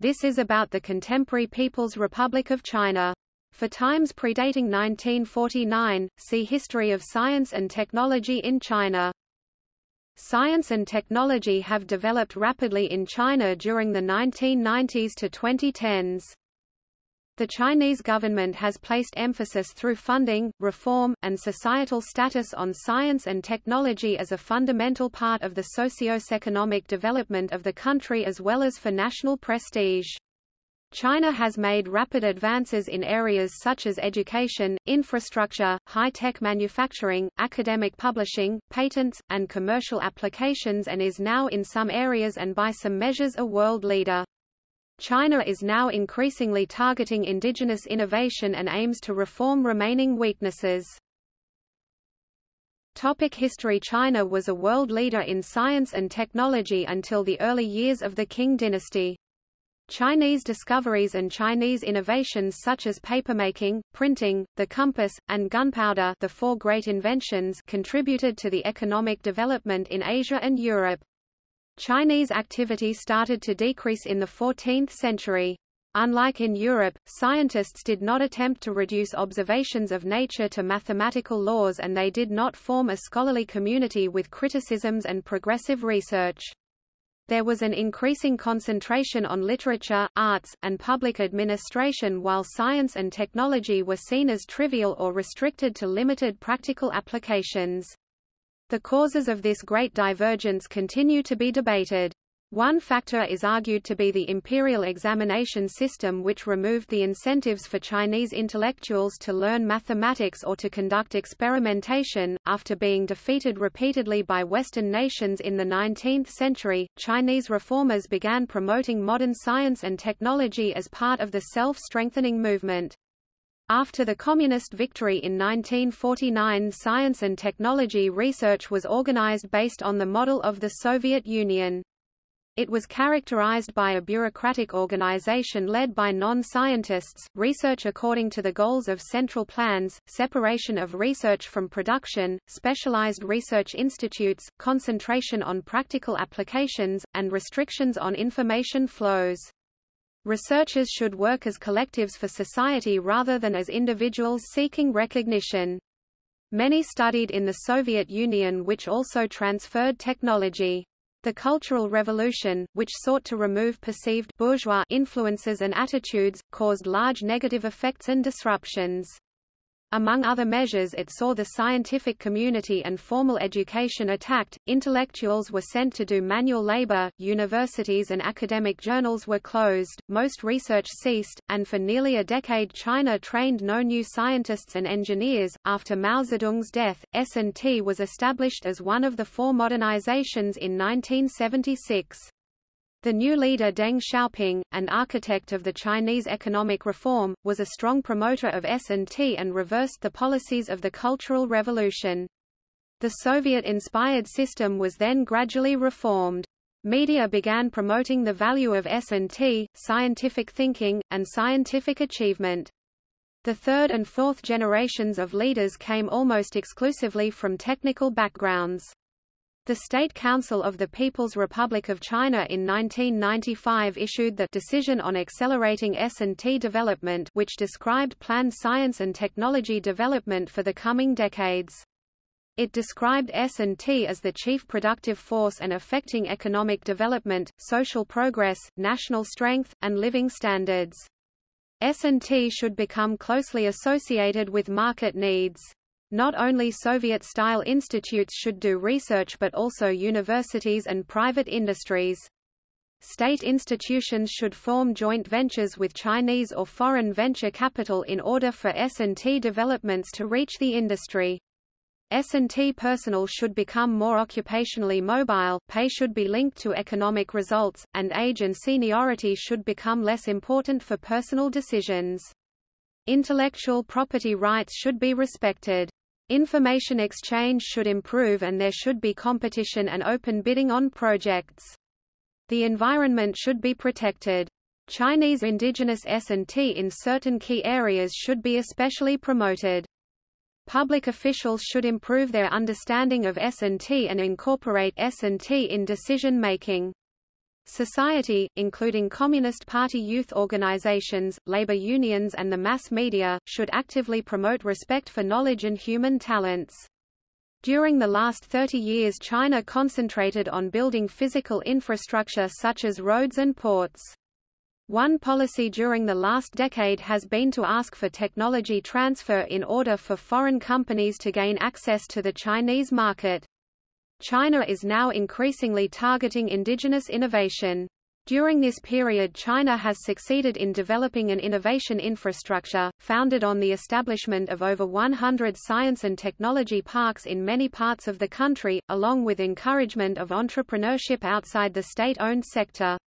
This is about the contemporary People's Republic of China. For times predating 1949, see History of Science and Technology in China. Science and technology have developed rapidly in China during the 1990s to 2010s. The Chinese government has placed emphasis through funding, reform, and societal status on science and technology as a fundamental part of the socio-economic development of the country as well as for national prestige. China has made rapid advances in areas such as education, infrastructure, high-tech manufacturing, academic publishing, patents, and commercial applications and is now in some areas and by some measures a world leader. China is now increasingly targeting indigenous innovation and aims to reform remaining weaknesses. Topic history China was a world leader in science and technology until the early years of the Qing dynasty. Chinese discoveries and Chinese innovations such as papermaking, printing, the compass, and gunpowder the four great inventions contributed to the economic development in Asia and Europe. Chinese activity started to decrease in the 14th century. Unlike in Europe, scientists did not attempt to reduce observations of nature to mathematical laws and they did not form a scholarly community with criticisms and progressive research. There was an increasing concentration on literature, arts, and public administration while science and technology were seen as trivial or restricted to limited practical applications. The causes of this great divergence continue to be debated. One factor is argued to be the imperial examination system which removed the incentives for Chinese intellectuals to learn mathematics or to conduct experimentation. After being defeated repeatedly by Western nations in the 19th century, Chinese reformers began promoting modern science and technology as part of the self-strengthening movement. After the Communist victory in 1949 science and technology research was organized based on the model of the Soviet Union. It was characterized by a bureaucratic organization led by non-scientists, research according to the goals of central plans, separation of research from production, specialized research institutes, concentration on practical applications, and restrictions on information flows. Researchers should work as collectives for society rather than as individuals seeking recognition. Many studied in the Soviet Union which also transferred technology. The Cultural Revolution, which sought to remove perceived bourgeois influences and attitudes, caused large negative effects and disruptions. Among other measures it saw the scientific community and formal education attacked, intellectuals were sent to do manual labor, universities and academic journals were closed, most research ceased, and for nearly a decade China trained no new scientists and engineers. After Mao Zedong's death, S&T was established as one of the four modernizations in 1976. The new leader Deng Xiaoping, an architect of the Chinese economic reform, was a strong promoter of S&T and reversed the policies of the Cultural Revolution. The Soviet-inspired system was then gradually reformed. Media began promoting the value of S&T, scientific thinking, and scientific achievement. The third and fourth generations of leaders came almost exclusively from technical backgrounds. The State Council of the People's Republic of China in 1995 issued the Decision on Accelerating S&T Development which described planned science and technology development for the coming decades. It described S&T as the chief productive force and affecting economic development, social progress, national strength, and living standards. S&T should become closely associated with market needs. Not only Soviet-style institutes should do research but also universities and private industries. State institutions should form joint ventures with Chinese or foreign venture capital in order for S&T developments to reach the industry. S&T personnel should become more occupationally mobile, pay should be linked to economic results, and age and seniority should become less important for personal decisions. Intellectual property rights should be respected. Information exchange should improve and there should be competition and open bidding on projects. The environment should be protected. Chinese indigenous S&T in certain key areas should be especially promoted. Public officials should improve their understanding of S&T and incorporate S&T in decision-making. Society, including Communist Party youth organizations, labor unions and the mass media, should actively promote respect for knowledge and human talents. During the last 30 years China concentrated on building physical infrastructure such as roads and ports. One policy during the last decade has been to ask for technology transfer in order for foreign companies to gain access to the Chinese market. China is now increasingly targeting indigenous innovation. During this period China has succeeded in developing an innovation infrastructure, founded on the establishment of over 100 science and technology parks in many parts of the country, along with encouragement of entrepreneurship outside the state-owned sector.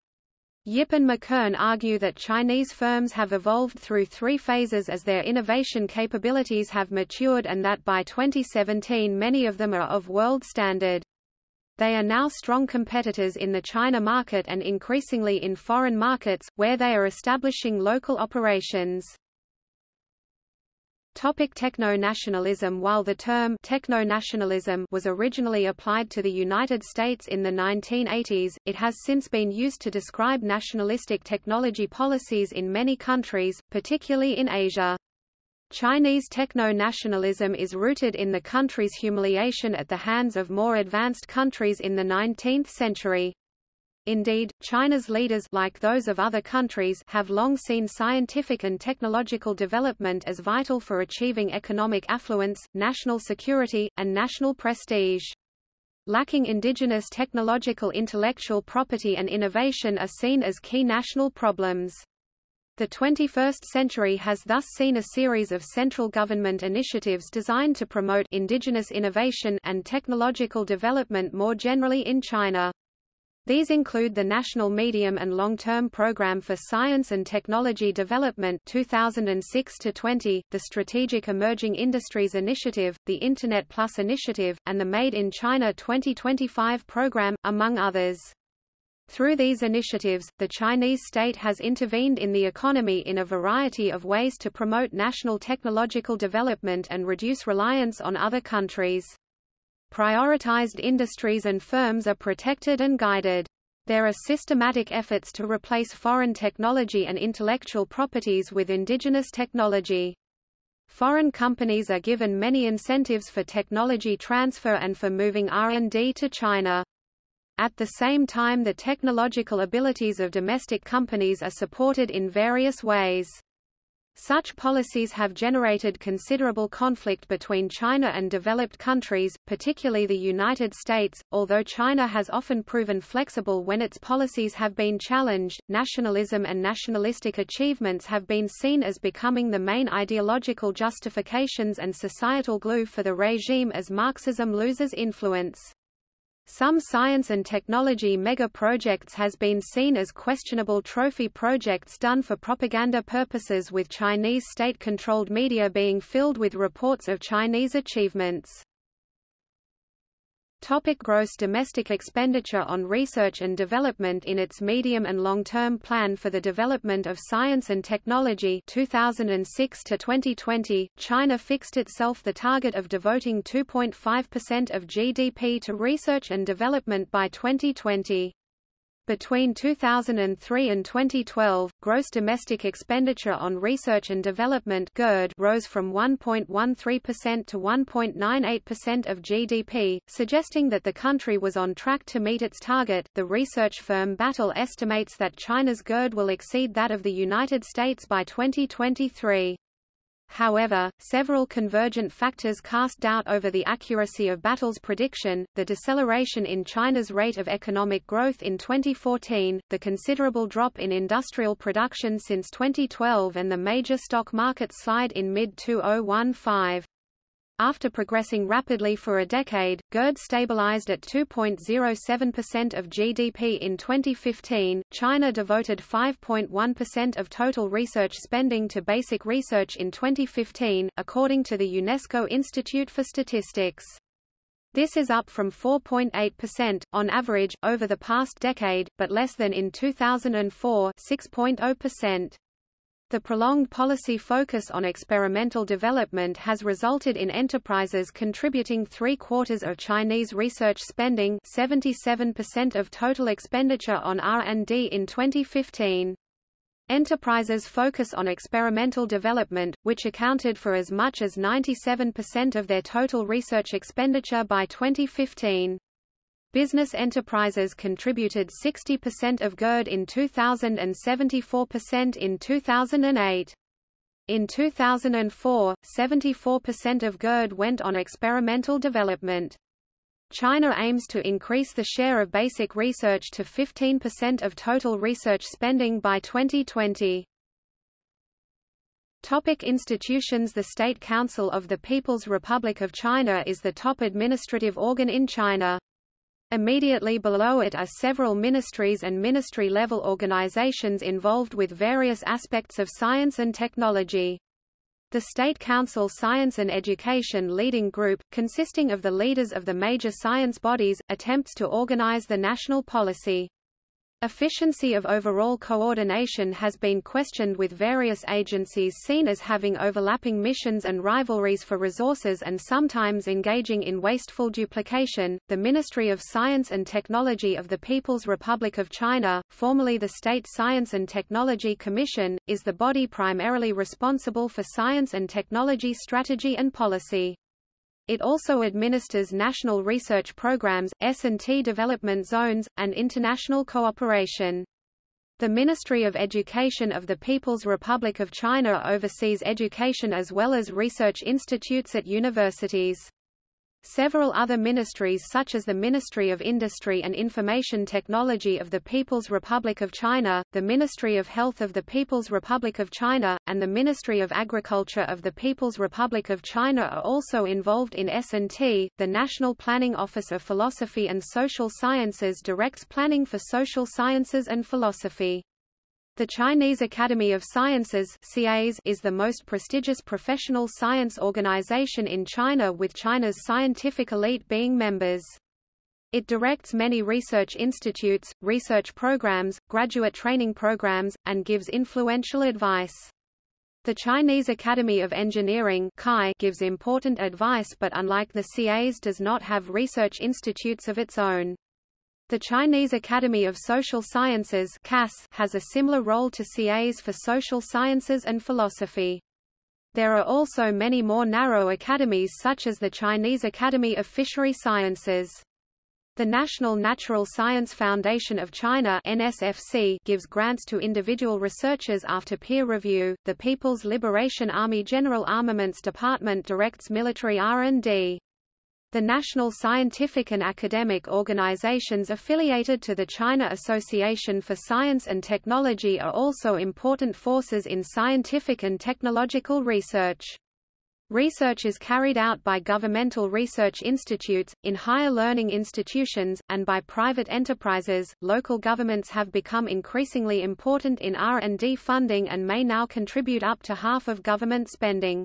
Yip and McKern argue that Chinese firms have evolved through three phases as their innovation capabilities have matured and that by 2017 many of them are of world standard. They are now strong competitors in the China market and increasingly in foreign markets, where they are establishing local operations. Topic techno-nationalism While the term techno-nationalism was originally applied to the United States in the 1980s, it has since been used to describe nationalistic technology policies in many countries, particularly in Asia. Chinese techno-nationalism is rooted in the country's humiliation at the hands of more advanced countries in the 19th century. Indeed, China's leaders like those of other countries have long seen scientific and technological development as vital for achieving economic affluence, national security, and national prestige. Lacking indigenous technological intellectual property and innovation are seen as key national problems. The 21st century has thus seen a series of central government initiatives designed to promote indigenous innovation and technological development more generally in China. These include the National Medium and Long-Term Program for Science and Technology Development 2006-20, the Strategic Emerging Industries Initiative, the Internet Plus Initiative, and the Made in China 2025 program, among others. Through these initiatives, the Chinese state has intervened in the economy in a variety of ways to promote national technological development and reduce reliance on other countries. Prioritized industries and firms are protected and guided. There are systematic efforts to replace foreign technology and intellectual properties with indigenous technology. Foreign companies are given many incentives for technology transfer and for moving R&D to China. At the same time the technological abilities of domestic companies are supported in various ways. Such policies have generated considerable conflict between China and developed countries, particularly the United States. Although China has often proven flexible when its policies have been challenged, nationalism and nationalistic achievements have been seen as becoming the main ideological justifications and societal glue for the regime as Marxism loses influence. Some science and technology mega-projects has been seen as questionable trophy projects done for propaganda purposes with Chinese state-controlled media being filled with reports of Chinese achievements. Topic gross domestic expenditure on research and development In its medium and long-term plan for the development of science and technology 2006 to 2020, China fixed itself the target of devoting 2.5% of GDP to research and development by 2020. Between 2003 and 2012, gross domestic expenditure on research and development GERD rose from 1.13% to 1.98% of GDP, suggesting that the country was on track to meet its target. The research firm Battelle estimates that China's GERD will exceed that of the United States by 2023. However, several convergent factors cast doubt over the accuracy of Battelle's prediction, the deceleration in China's rate of economic growth in 2014, the considerable drop in industrial production since 2012 and the major stock market slide in mid-2015. After progressing rapidly for a decade, GERD stabilized at 2.07% of GDP in 2015. China devoted 5.1% of total research spending to basic research in 2015, according to the UNESCO Institute for Statistics. This is up from 4.8%, on average, over the past decade, but less than in 2004 6.0%. The prolonged policy focus on experimental development has resulted in enterprises contributing three-quarters of Chinese research spending 77% of total expenditure on R&D in 2015. Enterprises focus on experimental development, which accounted for as much as 97% of their total research expenditure by 2015. Business enterprises contributed 60% of GERD in 2000 and 74% in 2008. In 2004, 74% of GERD went on experimental development. China aims to increase the share of basic research to 15% of total research spending by 2020. Topic institutions The State Council of the People's Republic of China is the top administrative organ in China. Immediately below it are several ministries and ministry-level organizations involved with various aspects of science and technology. The State Council Science and Education Leading Group, consisting of the leaders of the major science bodies, attempts to organize the national policy. Efficiency of overall coordination has been questioned with various agencies seen as having overlapping missions and rivalries for resources and sometimes engaging in wasteful duplication. The Ministry of Science and Technology of the People's Republic of China, formerly the State Science and Technology Commission, is the body primarily responsible for science and technology strategy and policy. It also administers national research programs, S&T development zones, and international cooperation. The Ministry of Education of the People's Republic of China oversees education as well as research institutes at universities. Several other ministries such as the Ministry of Industry and Information Technology of the People's Republic of China, the Ministry of Health of the People's Republic of China, and the Ministry of Agriculture of the People's Republic of China are also involved in S&T. The National Planning Office of Philosophy and Social Sciences directs planning for social sciences and philosophy. The Chinese Academy of Sciences is the most prestigious professional science organization in China with China's scientific elite being members. It directs many research institutes, research programs, graduate training programs, and gives influential advice. The Chinese Academy of Engineering gives important advice but unlike the CAS does not have research institutes of its own. The Chinese Academy of Social Sciences has a similar role to CAS for social sciences and philosophy. There are also many more narrow academies such as the Chinese Academy of Fishery Sciences. The National Natural Science Foundation of China NSFC gives grants to individual researchers after peer review. The People's Liberation Army General Armaments Department directs military R&D. The national scientific and academic organizations affiliated to the China Association for Science and Technology are also important forces in scientific and technological research. Research is carried out by governmental research institutes, in higher learning institutions, and by private enterprises. Local governments have become increasingly important in R&D funding and may now contribute up to half of government spending.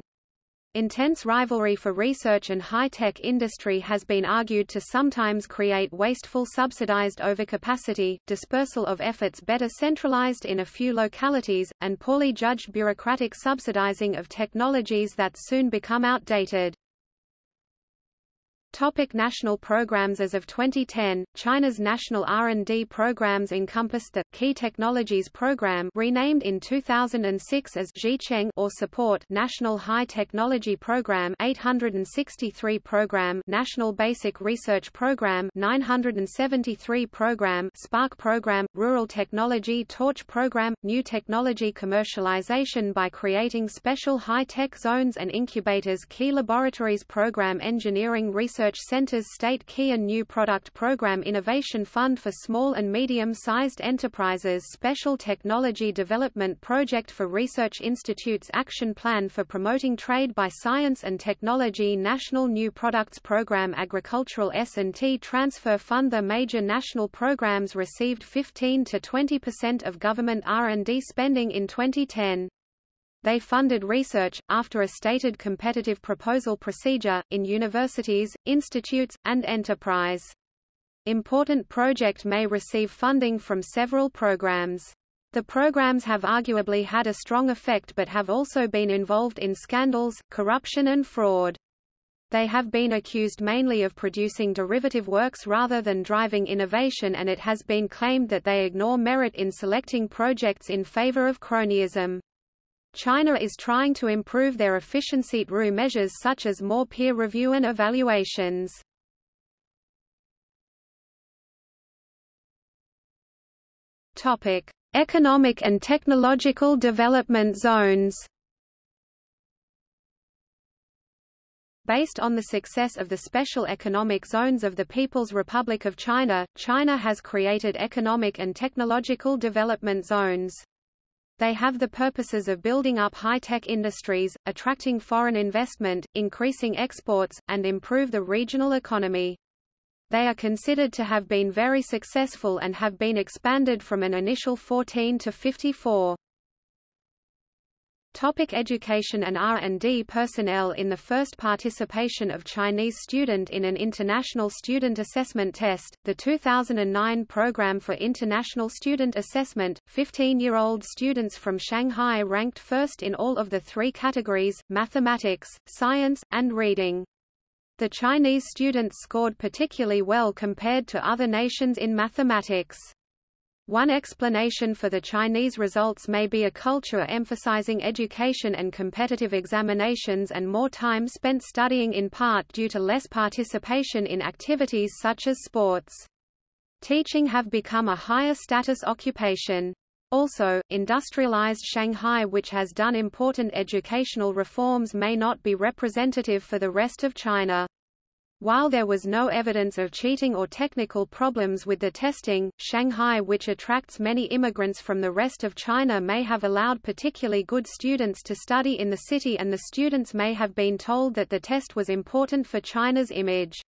Intense rivalry for research and high-tech industry has been argued to sometimes create wasteful subsidized overcapacity, dispersal of efforts better centralized in a few localities, and poorly judged bureaucratic subsidizing of technologies that soon become outdated. Topic national programs As of 2010, China's national R&D programs encompassed the Key Technologies Program renamed in 2006 as Zhicheng or Support National High Technology Program 863 Program National Basic Research Program 973 Program Spark Program Rural Technology Torch Program New Technology Commercialization by creating special high-tech zones and incubators Key Laboratories Program Engineering Research Research Center's State Key and New Product Program Innovation Fund for Small and Medium-Sized Enterprises Special Technology Development Project for Research Institutes Action Plan for Promoting Trade by Science and Technology National New Products Program Agricultural S&T Transfer Fund The major national programs received 15 to 20% of government R&D spending in 2010. They funded research, after a stated competitive proposal procedure, in universities, institutes, and enterprise. Important project may receive funding from several programs. The programs have arguably had a strong effect but have also been involved in scandals, corruption and fraud. They have been accused mainly of producing derivative works rather than driving innovation and it has been claimed that they ignore merit in selecting projects in favor of cronyism. China is trying to improve their efficiency through measures such as more peer review and evaluations. Topic: Economic and technological development zones. Based on the success of the special economic zones of the People's Republic of China, China has created economic and technological development zones. They have the purposes of building up high-tech industries, attracting foreign investment, increasing exports, and improve the regional economy. They are considered to have been very successful and have been expanded from an initial 14 to 54. Topic education and R&D personnel In the first participation of Chinese student in an international student assessment test, the 2009 Program for International Student Assessment, 15-year-old students from Shanghai ranked first in all of the three categories, mathematics, science, and reading. The Chinese students scored particularly well compared to other nations in mathematics. One explanation for the Chinese results may be a culture emphasizing education and competitive examinations and more time spent studying in part due to less participation in activities such as sports. Teaching have become a higher status occupation. Also, industrialized Shanghai which has done important educational reforms may not be representative for the rest of China. While there was no evidence of cheating or technical problems with the testing, Shanghai which attracts many immigrants from the rest of China may have allowed particularly good students to study in the city and the students may have been told that the test was important for China's image.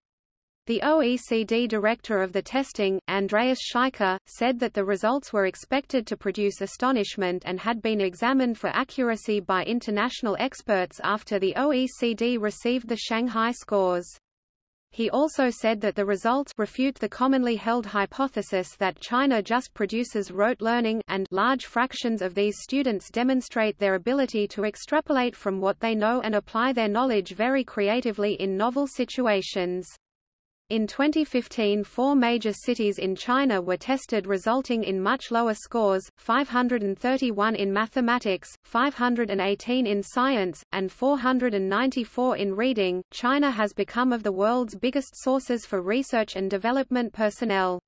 The OECD director of the testing, Andreas Schleicher, said that the results were expected to produce astonishment and had been examined for accuracy by international experts after the OECD received the Shanghai scores. He also said that the results refute the commonly held hypothesis that China just produces rote learning and large fractions of these students demonstrate their ability to extrapolate from what they know and apply their knowledge very creatively in novel situations. In 2015 four major cities in China were tested resulting in much lower scores, 531 in mathematics, 518 in science, and 494 in reading. China has become of the world's biggest sources for research and development personnel.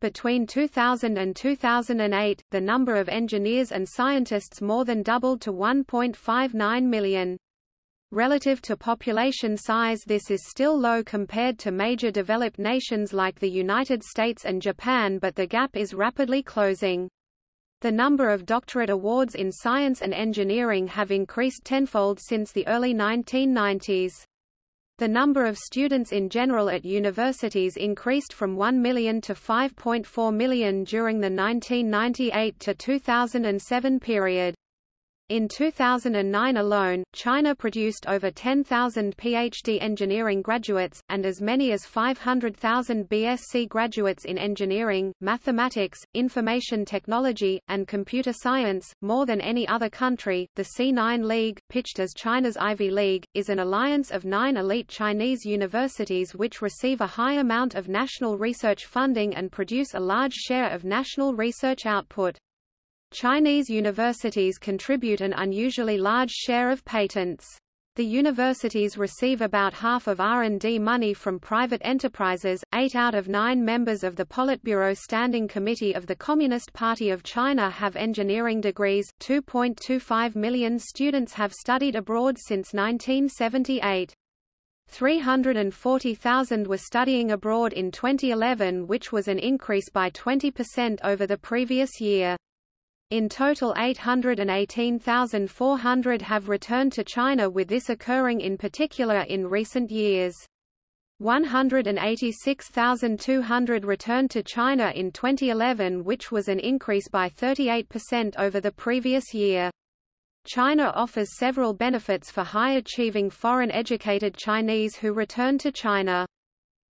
Between 2000 and 2008, the number of engineers and scientists more than doubled to 1.59 million. Relative to population size this is still low compared to major developed nations like the United States and Japan but the gap is rapidly closing. The number of doctorate awards in science and engineering have increased tenfold since the early 1990s. The number of students in general at universities increased from 1 million to 5.4 million during the 1998 to 2007 period. In 2009 alone, China produced over 10,000 PhD engineering graduates, and as many as 500,000 BSc graduates in engineering, mathematics, information technology, and computer science, more than any other country. The C9 League, pitched as China's Ivy League, is an alliance of nine elite Chinese universities which receive a high amount of national research funding and produce a large share of national research output. Chinese universities contribute an unusually large share of patents. The universities receive about half of R&D money from private enterprises. Eight out of nine members of the Politburo Standing Committee of the Communist Party of China have engineering degrees. 2.25 million students have studied abroad since 1978. 340,000 were studying abroad in 2011 which was an increase by 20% over the previous year. In total 818,400 have returned to China with this occurring in particular in recent years. 186,200 returned to China in 2011 which was an increase by 38% over the previous year. China offers several benefits for high-achieving foreign-educated Chinese who return to China.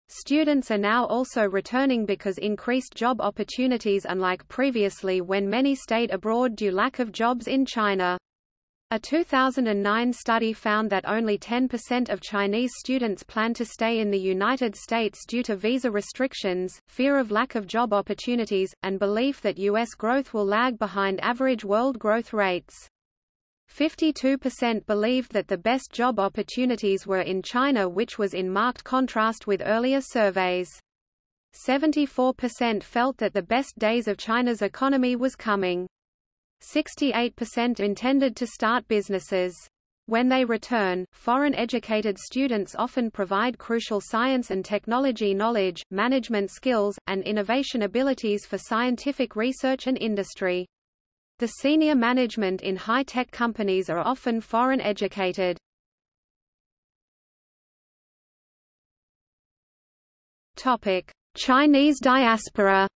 Students are now also returning because increased job opportunities unlike previously when many stayed abroad due lack of jobs in China. A 2009 study found that only 10% of Chinese students plan to stay in the United States due to visa restrictions, fear of lack of job opportunities, and belief that U.S. growth will lag behind average world growth rates. 52% believed that the best job opportunities were in China which was in marked contrast with earlier surveys. 74% felt that the best days of China's economy was coming. 68% intended to start businesses. When they return, foreign-educated students often provide crucial science and technology knowledge, management skills, and innovation abilities for scientific research and industry. The senior management in high-tech companies are often foreign-educated. Topic: Chinese diaspora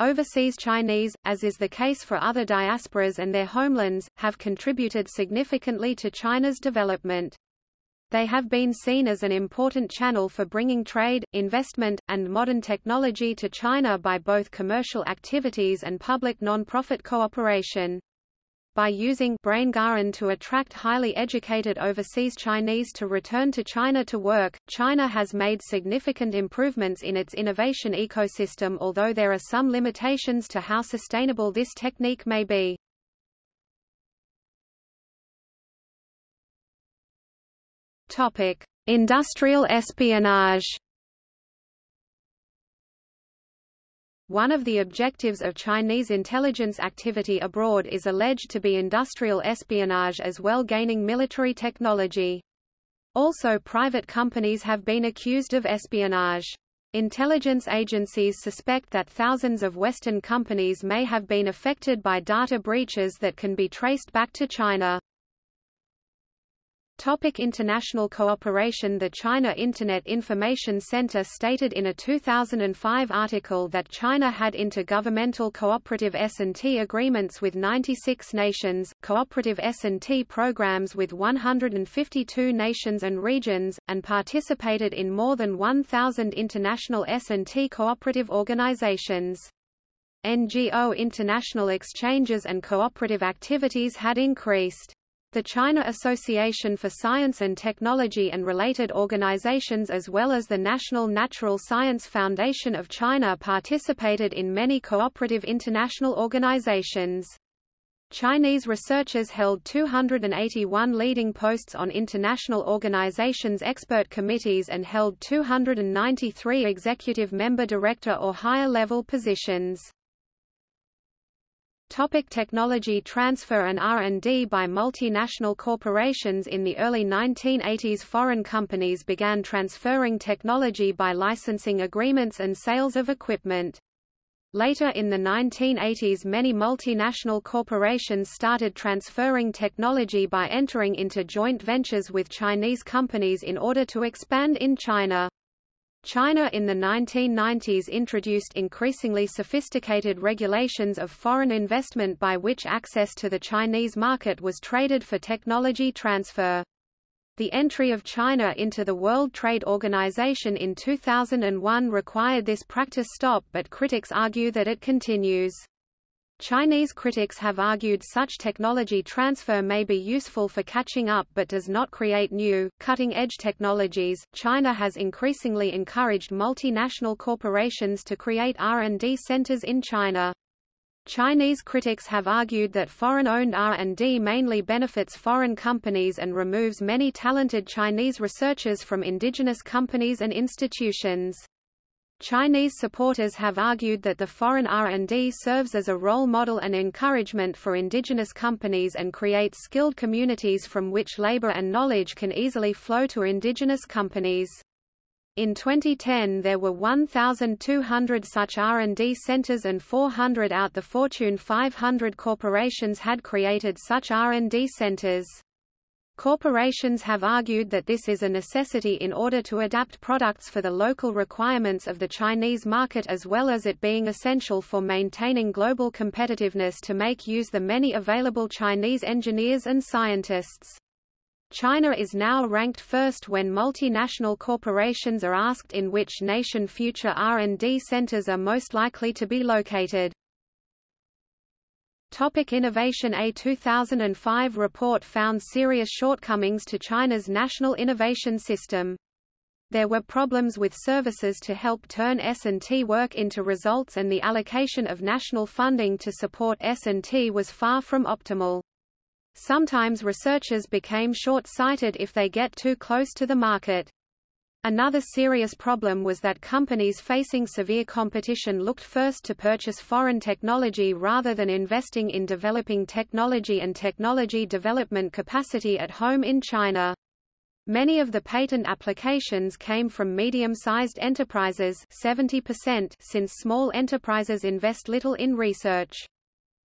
Overseas Chinese, as is the case for other diasporas and their homelands, have contributed significantly to China's development. They have been seen as an important channel for bringing trade, investment, and modern technology to China by both commercial activities and public non-profit cooperation by using BrainGaran to attract highly educated overseas Chinese to return to China to work, China has made significant improvements in its innovation ecosystem although there are some limitations to how sustainable this technique may be. Topic: Industrial espionage One of the objectives of Chinese intelligence activity abroad is alleged to be industrial espionage as well gaining military technology. Also private companies have been accused of espionage. Intelligence agencies suspect that thousands of Western companies may have been affected by data breaches that can be traced back to China. Topic international cooperation The China Internet Information Center stated in a 2005 article that China had intergovernmental cooperative S&T agreements with 96 nations, cooperative S&T programs with 152 nations and regions, and participated in more than 1,000 international S&T cooperative organizations. NGO international exchanges and cooperative activities had increased. The China Association for Science and Technology and related organizations as well as the National Natural Science Foundation of China participated in many cooperative international organizations. Chinese researchers held 281 leading posts on international organizations' expert committees and held 293 executive member director or higher level positions. Topic technology transfer and R&D by multinational corporations In the early 1980s foreign companies began transferring technology by licensing agreements and sales of equipment. Later in the 1980s many multinational corporations started transferring technology by entering into joint ventures with Chinese companies in order to expand in China. China in the 1990s introduced increasingly sophisticated regulations of foreign investment by which access to the Chinese market was traded for technology transfer. The entry of China into the World Trade Organization in 2001 required this practice stop but critics argue that it continues. Chinese critics have argued such technology transfer may be useful for catching up but does not create new, cutting edge technologies. China has increasingly encouraged multinational corporations to create R&D centers in China. Chinese critics have argued that foreign-owned R&D mainly benefits foreign companies and removes many talented Chinese researchers from indigenous companies and institutions. Chinese supporters have argued that the foreign R&D serves as a role model and encouragement for indigenous companies and creates skilled communities from which labor and knowledge can easily flow to indigenous companies. In 2010 there were 1,200 such R&D centers and 400 out the Fortune 500 corporations had created such R&D centers. Corporations have argued that this is a necessity in order to adapt products for the local requirements of the Chinese market as well as it being essential for maintaining global competitiveness to make use the many available Chinese engineers and scientists. China is now ranked first when multinational corporations are asked in which nation future R&D centers are most likely to be located. Topic innovation A 2005 report found serious shortcomings to China's national innovation system. There were problems with services to help turn S&T work into results and the allocation of national funding to support S&T was far from optimal. Sometimes researchers became short-sighted if they get too close to the market. Another serious problem was that companies facing severe competition looked first to purchase foreign technology rather than investing in developing technology and technology development capacity at home in China. Many of the patent applications came from medium-sized enterprises 70% since small enterprises invest little in research.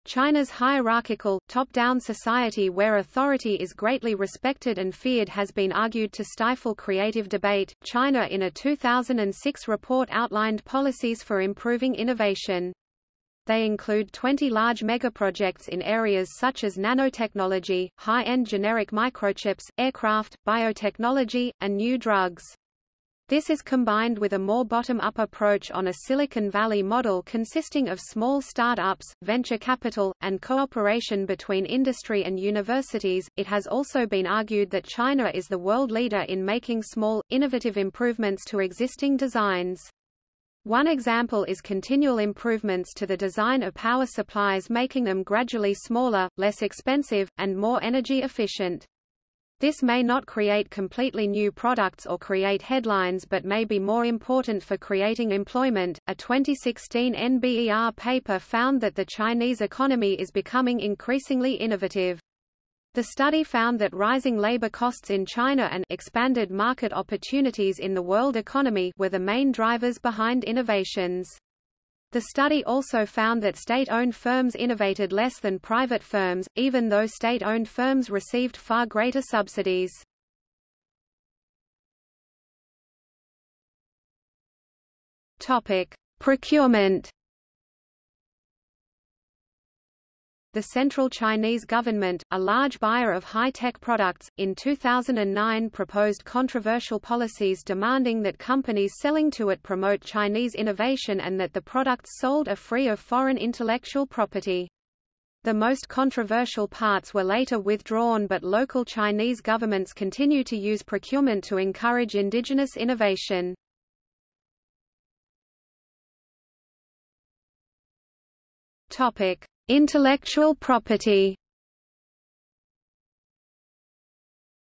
China's hierarchical, top-down society where authority is greatly respected and feared has been argued to stifle creative debate. China in a 2006 report outlined policies for improving innovation. They include 20 large megaprojects in areas such as nanotechnology, high-end generic microchips, aircraft, biotechnology, and new drugs. This is combined with a more bottom-up approach on a Silicon Valley model consisting of small startups, venture capital, and cooperation between industry and universities. It has also been argued that China is the world leader in making small, innovative improvements to existing designs. One example is continual improvements to the design of power supplies making them gradually smaller, less expensive, and more energy efficient. This may not create completely new products or create headlines but may be more important for creating employment. A 2016 NBER paper found that the Chinese economy is becoming increasingly innovative. The study found that rising labor costs in China and expanded market opportunities in the world economy were the main drivers behind innovations. The study also found that state-owned firms innovated less than private firms, even though state-owned firms received far greater subsidies. Topic: Procurement the Central Chinese government, a large buyer of high-tech products, in 2009 proposed controversial policies demanding that companies selling to it promote Chinese innovation and that the products sold are free of foreign intellectual property. The most controversial parts were later withdrawn but local Chinese governments continue to use procurement to encourage indigenous innovation. Topic: Intellectual property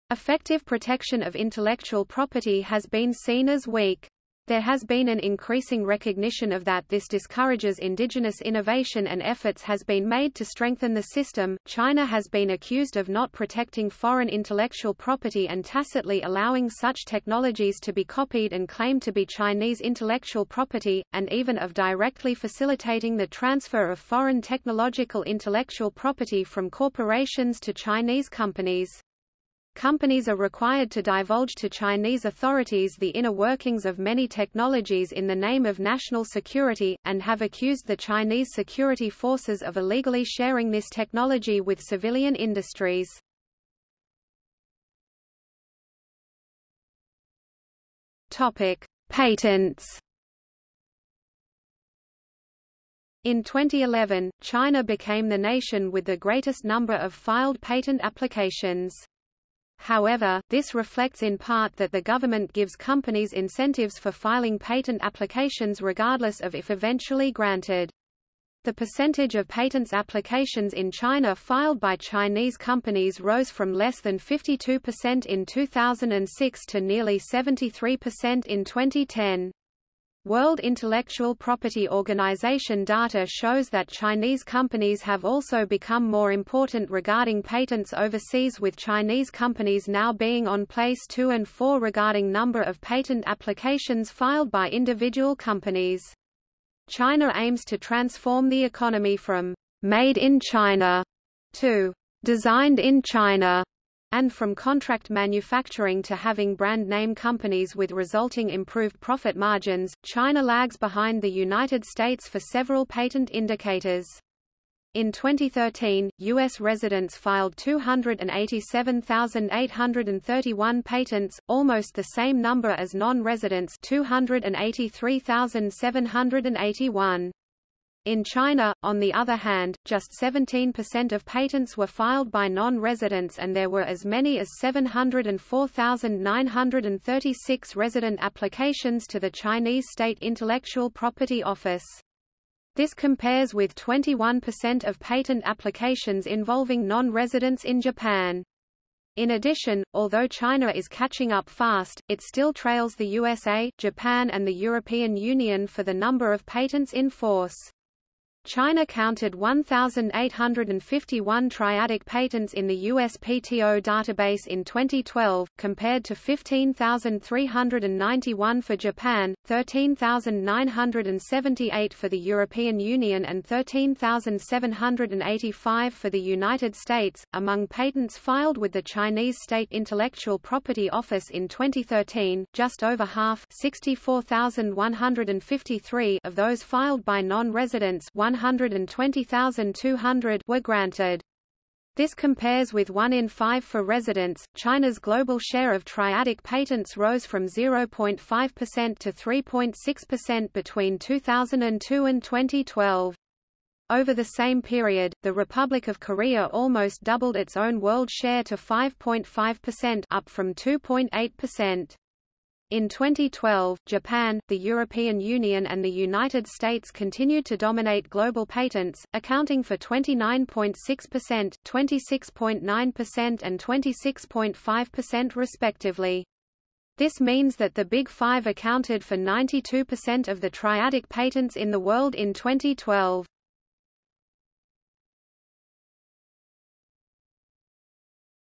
Effective protection of intellectual property has been seen as weak. There has been an increasing recognition of that this discourages indigenous innovation and efforts has been made to strengthen the system. China has been accused of not protecting foreign intellectual property and tacitly allowing such technologies to be copied and claimed to be Chinese intellectual property, and even of directly facilitating the transfer of foreign technological intellectual property from corporations to Chinese companies. Companies are required to divulge to Chinese authorities the inner workings of many technologies in the name of national security, and have accused the Chinese security forces of illegally sharing this technology with civilian industries. Patents. In 2011, China became the nation with the greatest number of filed patent applications. However, this reflects in part that the government gives companies incentives for filing patent applications regardless of if eventually granted. The percentage of patents applications in China filed by Chinese companies rose from less than 52% in 2006 to nearly 73% in 2010. World Intellectual Property Organization data shows that Chinese companies have also become more important regarding patents overseas with Chinese companies now being on place 2 and 4 regarding number of patent applications filed by individual companies. China aims to transform the economy from «made in China» to «designed in China» and from contract manufacturing to having brand name companies with resulting improved profit margins, China lags behind the United States for several patent indicators. In 2013, U.S. residents filed 287,831 patents, almost the same number as non-residents 283,781. In China, on the other hand, just 17% of patents were filed by non-residents and there were as many as 704,936 resident applications to the Chinese State Intellectual Property Office. This compares with 21% of patent applications involving non-residents in Japan. In addition, although China is catching up fast, it still trails the USA, Japan and the European Union for the number of patents in force. China counted 1,851 triadic patents in the USPTO database in 2012, compared to 15,391 for Japan, 13,978 for the European Union and 13,785 for the United States. Among patents filed with the Chinese State Intellectual Property Office in 2013, just over half 64,153 of those filed by non-residents 120,200 were granted. This compares with 1 in 5 for residents. China's global share of triadic patents rose from 0.5% to 3.6% between 2002 and 2012. Over the same period, the Republic of Korea almost doubled its own world share to 5.5% up from 2.8%. In 2012, Japan, the European Union and the United States continued to dominate global patents, accounting for 29.6%, 26.9% and 26.5% respectively. This means that the Big Five accounted for 92% of the triadic patents in the world in 2012.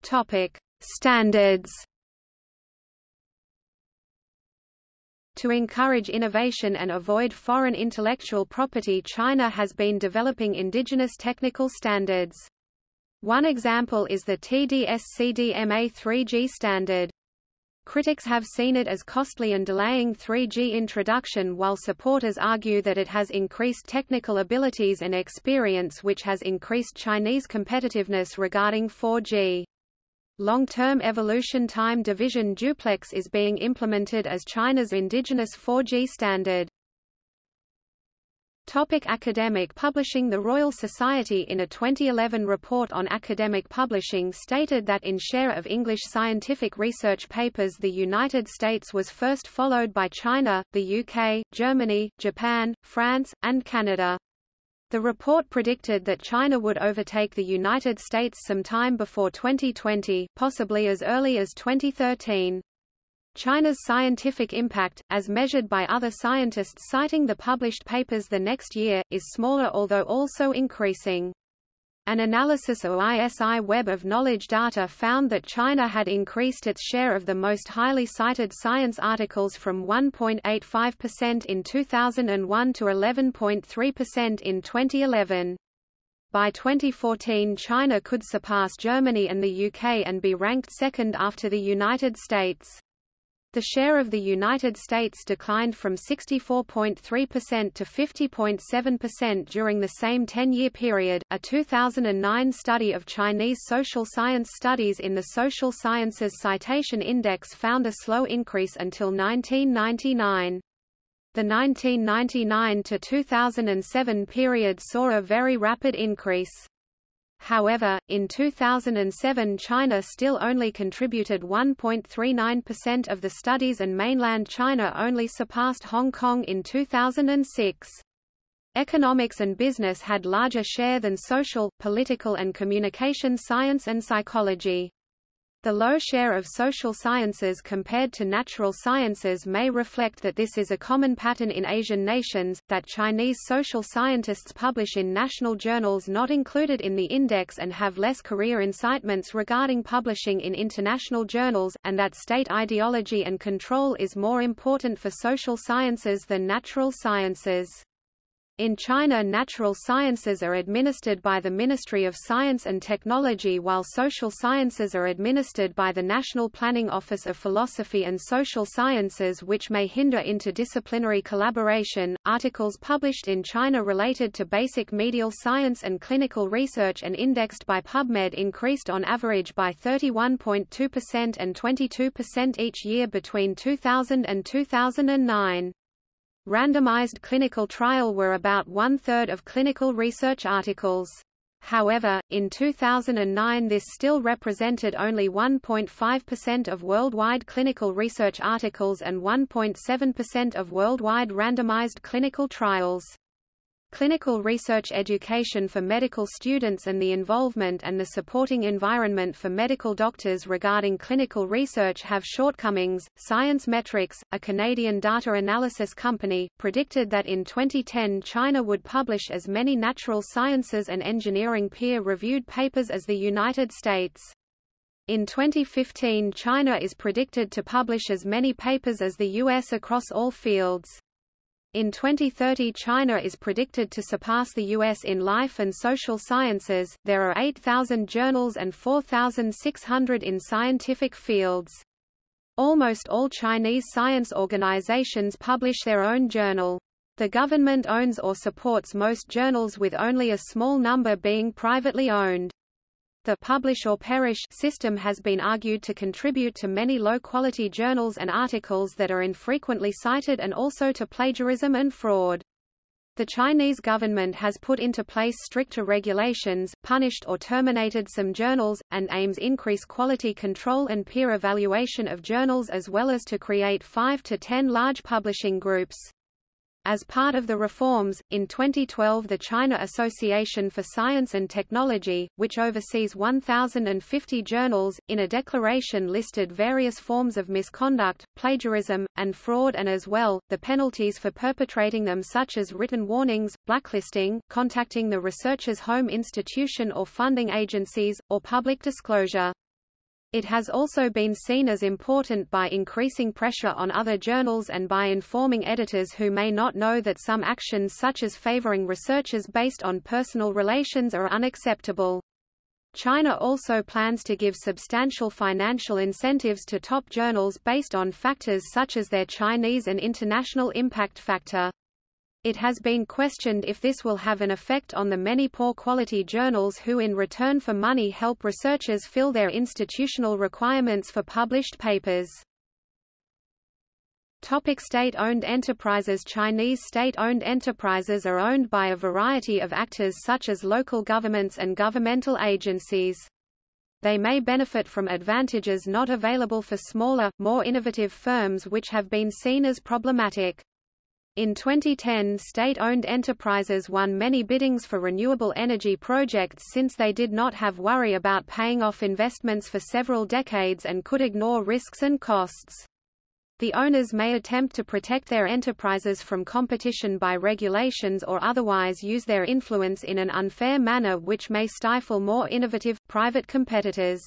Topic: Standards To encourage innovation and avoid foreign intellectual property China has been developing indigenous technical standards. One example is the TD-SCDMA 3G standard. Critics have seen it as costly and delaying 3G introduction while supporters argue that it has increased technical abilities and experience which has increased Chinese competitiveness regarding 4G. Long-term evolution time division duplex is being implemented as China's indigenous 4G standard. Topic academic publishing The Royal Society in a 2011 report on academic publishing stated that in share of English scientific research papers the United States was first followed by China, the UK, Germany, Japan, France, and Canada. The report predicted that China would overtake the United States sometime before 2020, possibly as early as 2013. China's scientific impact, as measured by other scientists citing the published papers the next year, is smaller although also increasing. An analysis of ISI Web of Knowledge data found that China had increased its share of the most highly cited science articles from 1.85% in 2001 to 11.3% in 2011. By 2014 China could surpass Germany and the UK and be ranked second after the United States. The share of the United States declined from 64.3% to 50.7% during the same 10-year period. A 2009 study of Chinese social science studies in the Social Sciences Citation Index found a slow increase until 1999. The 1999 to 2007 period saw a very rapid increase. However, in 2007 China still only contributed 1.39% of the studies and mainland China only surpassed Hong Kong in 2006. Economics and business had larger share than social, political and communication science and psychology. The low share of social sciences compared to natural sciences may reflect that this is a common pattern in Asian nations, that Chinese social scientists publish in national journals not included in the index and have less career incitements regarding publishing in international journals, and that state ideology and control is more important for social sciences than natural sciences. In China natural sciences are administered by the Ministry of Science and Technology while social sciences are administered by the National Planning Office of Philosophy and Social Sciences which may hinder interdisciplinary collaboration. Articles published in China related to basic medical science and clinical research and indexed by PubMed increased on average by 31.2% and 22% each year between 2000 and 2009 randomized clinical trial were about one-third of clinical research articles. However, in 2009 this still represented only 1.5% of worldwide clinical research articles and 1.7% of worldwide randomized clinical trials. Clinical research education for medical students and the involvement and the supporting environment for medical doctors regarding clinical research have shortcomings. Science-Metrix, a Canadian data analysis company, predicted that in 2010 China would publish as many natural sciences and engineering peer-reviewed papers as the United States. In 2015 China is predicted to publish as many papers as the U.S. across all fields. In 2030 China is predicted to surpass the US in life and social sciences. There are 8,000 journals and 4,600 in scientific fields. Almost all Chinese science organizations publish their own journal. The government owns or supports most journals with only a small number being privately owned. The publish or perish system has been argued to contribute to many low-quality journals and articles that are infrequently cited and also to plagiarism and fraud. The Chinese government has put into place stricter regulations, punished or terminated some journals, and aims increase quality control and peer evaluation of journals as well as to create 5 to 10 large publishing groups. As part of the reforms, in 2012 the China Association for Science and Technology, which oversees 1,050 journals, in a declaration listed various forms of misconduct, plagiarism, and fraud and as well, the penalties for perpetrating them such as written warnings, blacklisting, contacting the researcher's home institution or funding agencies, or public disclosure. It has also been seen as important by increasing pressure on other journals and by informing editors who may not know that some actions such as favoring researchers based on personal relations are unacceptable. China also plans to give substantial financial incentives to top journals based on factors such as their Chinese and international impact factor. It has been questioned if this will have an effect on the many poor-quality journals who in return for money help researchers fill their institutional requirements for published papers. Topic state-owned enterprises Chinese state-owned enterprises are owned by a variety of actors such as local governments and governmental agencies. They may benefit from advantages not available for smaller, more innovative firms which have been seen as problematic. In 2010 state-owned enterprises won many biddings for renewable energy projects since they did not have worry about paying off investments for several decades and could ignore risks and costs. The owners may attempt to protect their enterprises from competition by regulations or otherwise use their influence in an unfair manner which may stifle more innovative, private competitors.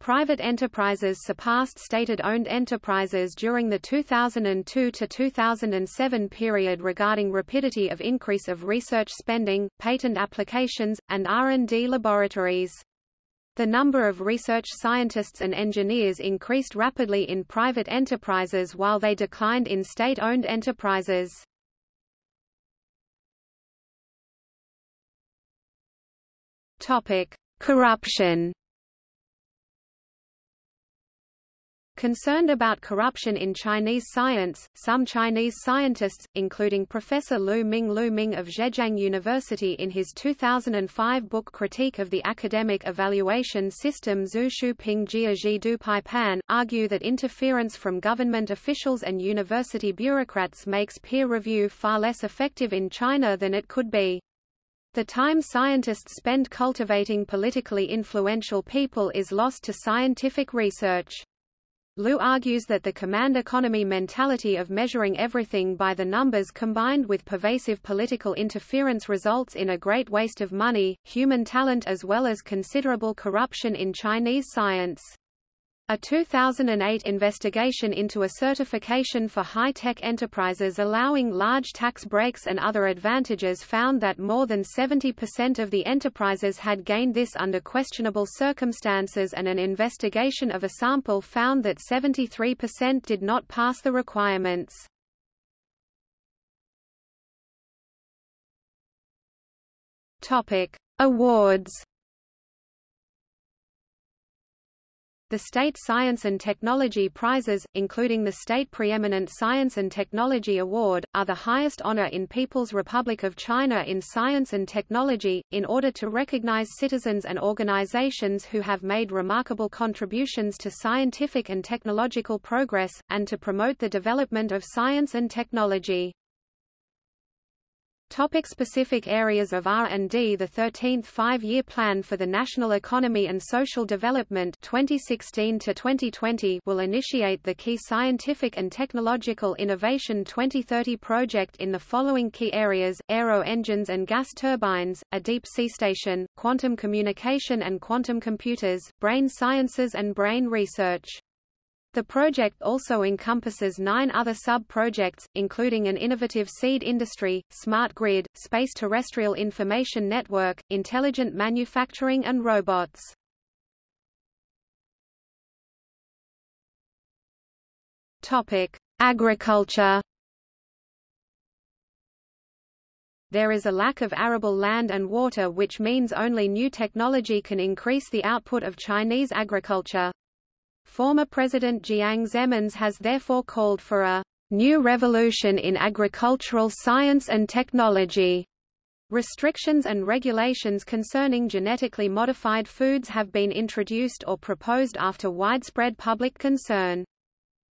Private enterprises surpassed stated-owned enterprises during the 2002 to 2007 period regarding rapidity of increase of research spending, patent applications, and R&D laboratories. The number of research scientists and engineers increased rapidly in private enterprises while they declined in state-owned enterprises. Topic: Corruption Concerned about corruption in Chinese science, some Chinese scientists, including Professor Lu Ming Lu Ming of Zhejiang University in his 2005 book Critique of the Academic Evaluation System Zhu Ping Jia Ji Du Pai Pan, argue that interference from government officials and university bureaucrats makes peer review far less effective in China than it could be. The time scientists spend cultivating politically influential people is lost to scientific research. Lu argues that the command economy mentality of measuring everything by the numbers combined with pervasive political interference results in a great waste of money, human talent as well as considerable corruption in Chinese science. A 2008 investigation into a certification for high-tech enterprises allowing large tax breaks and other advantages found that more than 70% of the enterprises had gained this under questionable circumstances and an investigation of a sample found that 73% did not pass the requirements. Awards The state science and technology prizes, including the State Preeminent Science and Technology Award, are the highest honor in People's Republic of China in science and technology, in order to recognize citizens and organizations who have made remarkable contributions to scientific and technological progress, and to promote the development of science and technology. Topic specific areas of R&D The 13th Five-Year Plan for the National Economy and Social Development 2016 to 2020 will initiate the key scientific and technological innovation 2030 project in the following key areas, aero engines and gas turbines, a deep sea station, quantum communication and quantum computers, brain sciences and brain research. The project also encompasses nine other sub-projects, including an innovative seed industry, smart grid, space terrestrial information network, intelligent manufacturing and robots. Topic: Agriculture. There is a lack of arable land and water which means only new technology can increase the output of Chinese agriculture. Former President Jiang Zemin has therefore called for a new revolution in agricultural science and technology. Restrictions and regulations concerning genetically modified foods have been introduced or proposed after widespread public concern.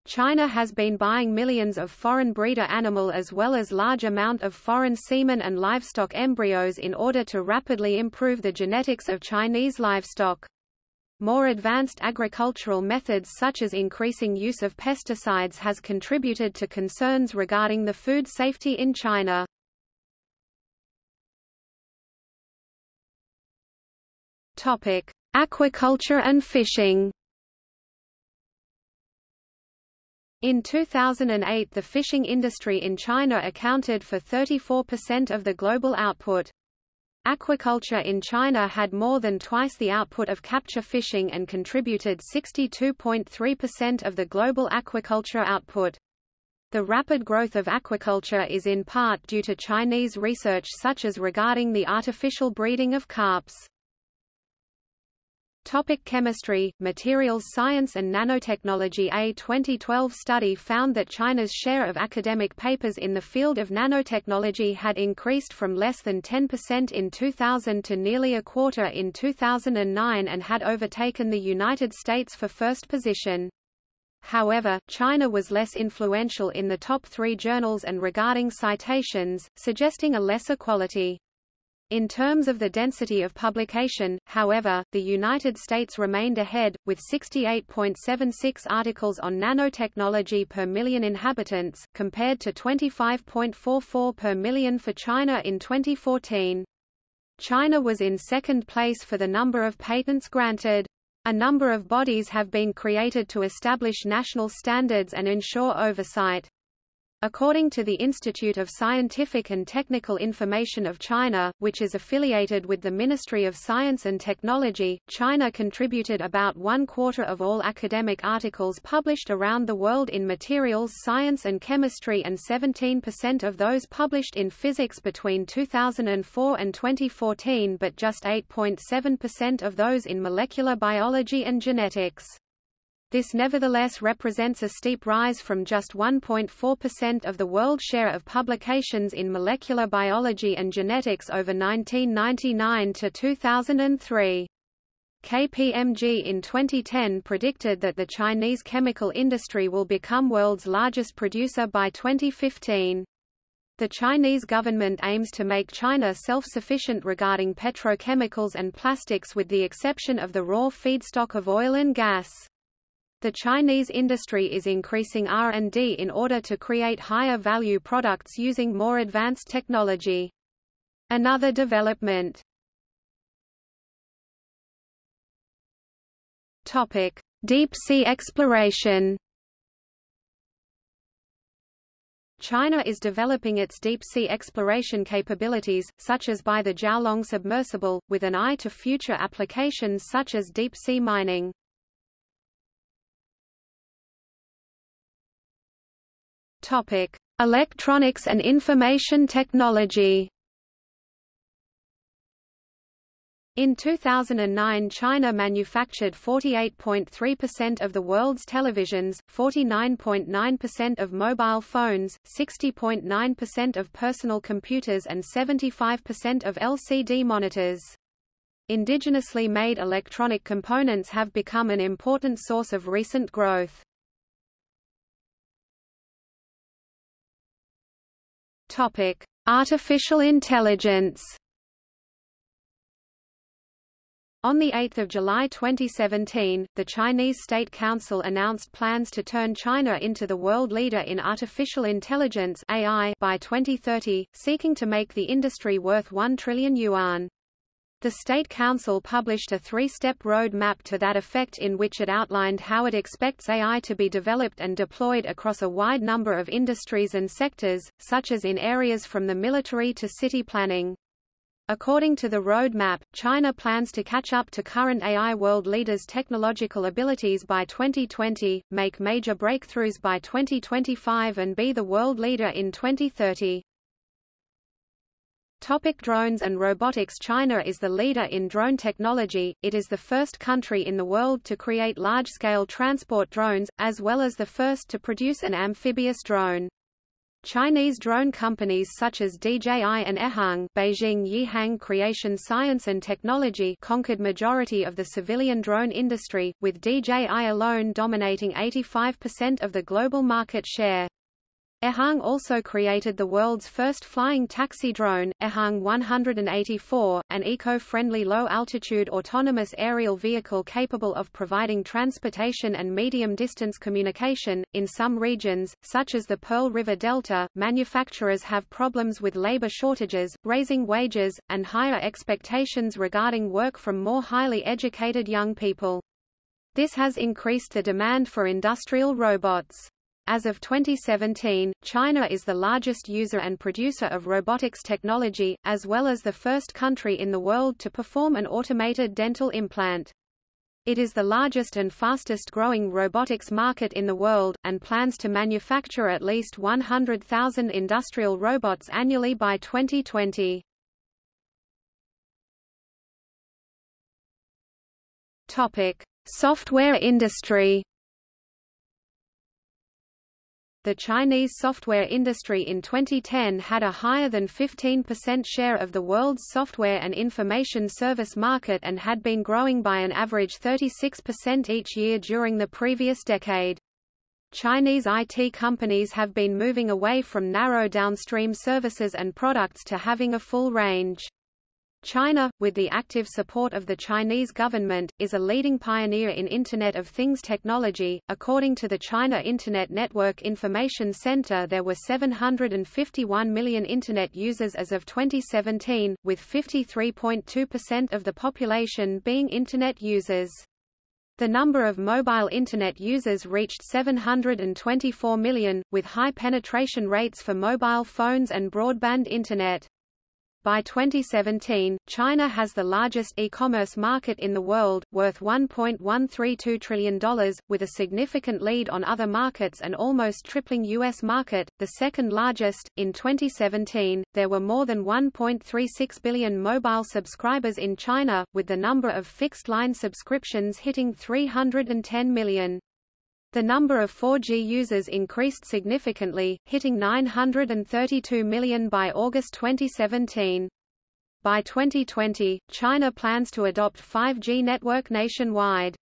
China has been buying millions of foreign breeder animal as well as large amount of foreign semen and livestock embryos in order to rapidly improve the genetics of Chinese livestock. More advanced agricultural methods such as increasing use of pesticides has contributed to concerns regarding the food safety in China. Topic: Aquaculture and fishing. In 2008 the fishing industry in China accounted for 34% of the global output. Aquaculture in China had more than twice the output of capture fishing and contributed 62.3% of the global aquaculture output. The rapid growth of aquaculture is in part due to Chinese research such as regarding the artificial breeding of carps. Topic chemistry, materials science and nanotechnology A 2012 study found that China's share of academic papers in the field of nanotechnology had increased from less than 10% in 2000 to nearly a quarter in 2009 and had overtaken the United States for first position. However, China was less influential in the top three journals and regarding citations, suggesting a lesser quality. In terms of the density of publication, however, the United States remained ahead, with 68.76 articles on nanotechnology per million inhabitants, compared to 25.44 per million for China in 2014. China was in second place for the number of patents granted. A number of bodies have been created to establish national standards and ensure oversight. According to the Institute of Scientific and Technical Information of China, which is affiliated with the Ministry of Science and Technology, China contributed about one quarter of all academic articles published around the world in materials science and chemistry and 17% of those published in physics between 2004 and 2014 but just 8.7% of those in molecular biology and genetics. This nevertheless represents a steep rise from just 1.4% of the world share of publications in molecular biology and genetics over 1999 to 2003. KPMG in 2010 predicted that the Chinese chemical industry will become world's largest producer by 2015. The Chinese government aims to make China self-sufficient regarding petrochemicals and plastics with the exception of the raw feedstock of oil and gas. The Chinese industry is increasing R&D in order to create higher value products using more advanced technology. Another development Topic: Deep sea exploration China is developing its deep-sea exploration capabilities, such as by the Jiaolong submersible, with an eye to future applications such as deep-sea mining. Topic: Electronics and information technology. In 2009 China manufactured 48.3% of the world's televisions, 49.9% of mobile phones, 60.9% of personal computers and 75% of LCD monitors. Indigenously made electronic components have become an important source of recent growth. Topic: Artificial intelligence. On 8 July 2017, the Chinese State Council announced plans to turn China into the world leader in artificial intelligence AI by 2030, seeking to make the industry worth 1 trillion yuan. The State Council published a three-step road map to that effect in which it outlined how it expects AI to be developed and deployed across a wide number of industries and sectors, such as in areas from the military to city planning. According to the roadmap, China plans to catch up to current AI world leaders' technological abilities by 2020, make major breakthroughs by 2025 and be the world leader in 2030. Topic drones and robotics China is the leader in drone technology, it is the first country in the world to create large-scale transport drones, as well as the first to produce an amphibious drone. Chinese drone companies such as DJI and Ehang Beijing Yihang Creation Science and Technology conquered majority of the civilian drone industry, with DJI alone dominating 85% of the global market share. Ehang also created the world's first flying taxi drone, Ehang 184, an eco-friendly low-altitude autonomous aerial vehicle capable of providing transportation and medium-distance communication. In some regions, such as the Pearl River Delta, manufacturers have problems with labor shortages, raising wages, and higher expectations regarding work from more highly educated young people. This has increased the demand for industrial robots. As of 2017, China is the largest user and producer of robotics technology, as well as the first country in the world to perform an automated dental implant. It is the largest and fastest growing robotics market in the world, and plans to manufacture at least 100,000 industrial robots annually by 2020. Topic: Software industry. The Chinese software industry in 2010 had a higher than 15% share of the world's software and information service market and had been growing by an average 36% each year during the previous decade. Chinese IT companies have been moving away from narrow downstream services and products to having a full range. China, with the active support of the Chinese government, is a leading pioneer in Internet of Things technology. According to the China Internet Network Information Center, there were 751 million Internet users as of 2017, with 53.2% of the population being Internet users. The number of mobile Internet users reached 724 million, with high penetration rates for mobile phones and broadband Internet. By 2017, China has the largest e-commerce market in the world, worth $1.132 trillion, with a significant lead on other markets and almost tripling U.S. market, the second largest. In 2017, there were more than 1.36 billion mobile subscribers in China, with the number of fixed-line subscriptions hitting 310 million. The number of 4G users increased significantly, hitting 932 million by August 2017. By 2020, China plans to adopt 5G network nationwide.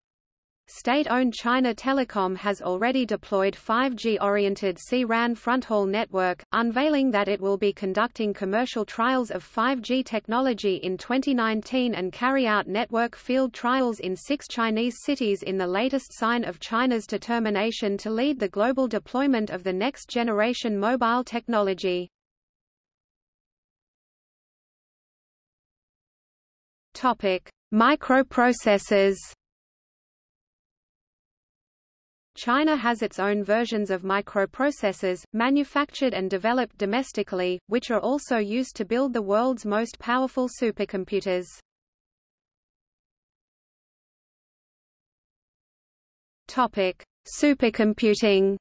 State-owned China Telecom has already deployed 5G-oriented C-RAN fronthaul network, unveiling that it will be conducting commercial trials of 5G technology in 2019 and carry out network field trials in six Chinese cities in the latest sign of China's determination to lead the global deployment of the next-generation mobile technology. Microprocessors China has its own versions of microprocessors, manufactured and developed domestically, which are also used to build the world's most powerful supercomputers. Topic: Supercomputing.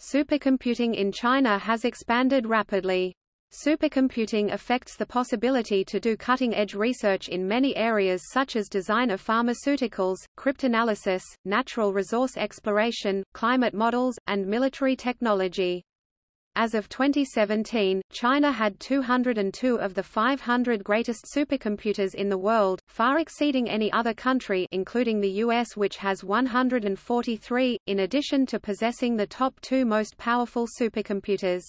Supercomputing in China has expanded rapidly. Supercomputing affects the possibility to do cutting-edge research in many areas such as design of pharmaceuticals, cryptanalysis, natural resource exploration, climate models, and military technology. As of 2017, China had 202 of the 500 greatest supercomputers in the world, far exceeding any other country including the US which has 143, in addition to possessing the top two most powerful supercomputers.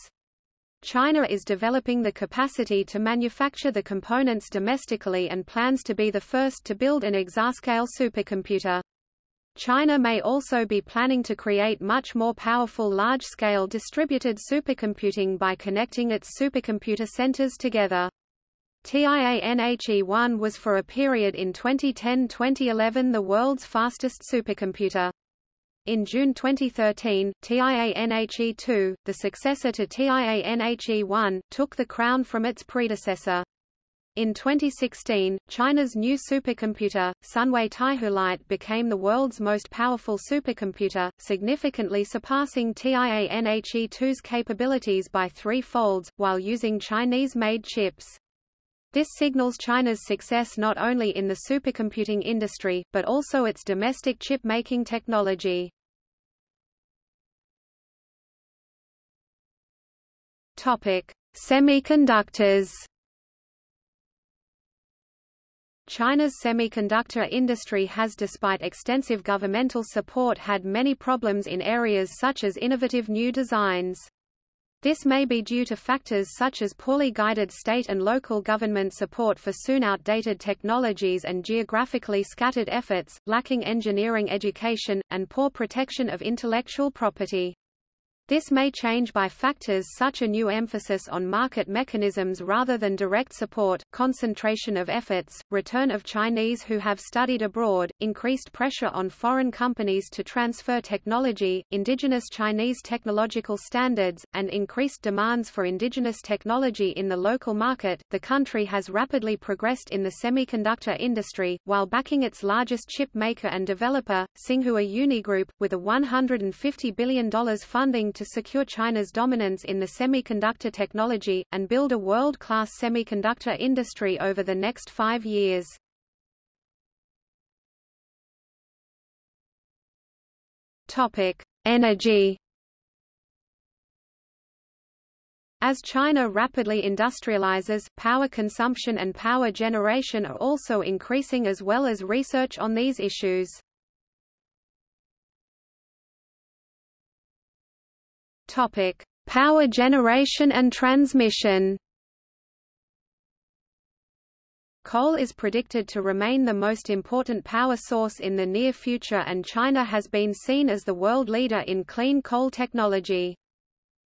China is developing the capacity to manufacture the components domestically and plans to be the first to build an exascale supercomputer. China may also be planning to create much more powerful large-scale distributed supercomputing by connecting its supercomputer centers together. TIANHE-1 was for a period in 2010-2011 the world's fastest supercomputer. In June 2013, TIANHE-2, the successor to TIANHE-1, took the crown from its predecessor. In 2016, China's new supercomputer, Sunway Taihu became the world's most powerful supercomputer, significantly surpassing TIANHE-2's capabilities by three folds, while using Chinese-made chips. This signals China's success not only in the supercomputing industry, but also its domestic chip-making technology. Semiconductors China's semiconductor industry has despite extensive governmental support had many problems in areas such as innovative new designs. This may be due to factors such as poorly guided state and local government support for soon outdated technologies and geographically scattered efforts, lacking engineering education, and poor protection of intellectual property. This may change by factors such a new emphasis on market mechanisms rather than direct support, concentration of efforts, return of Chinese who have studied abroad, increased pressure on foreign companies to transfer technology, indigenous Chinese technological standards, and increased demands for indigenous technology in the local market. The country has rapidly progressed in the semiconductor industry, while backing its largest chip maker and developer, Tsinghua Unigroup, with a $150 billion funding to secure China's dominance in the semiconductor technology, and build a world-class semiconductor industry over the next five years. Energy As China rapidly industrializes, power consumption and power generation are also increasing as well as research on these issues. Topic: Power generation and transmission. Coal is predicted to remain the most important power source in the near future and China has been seen as the world leader in clean coal technology.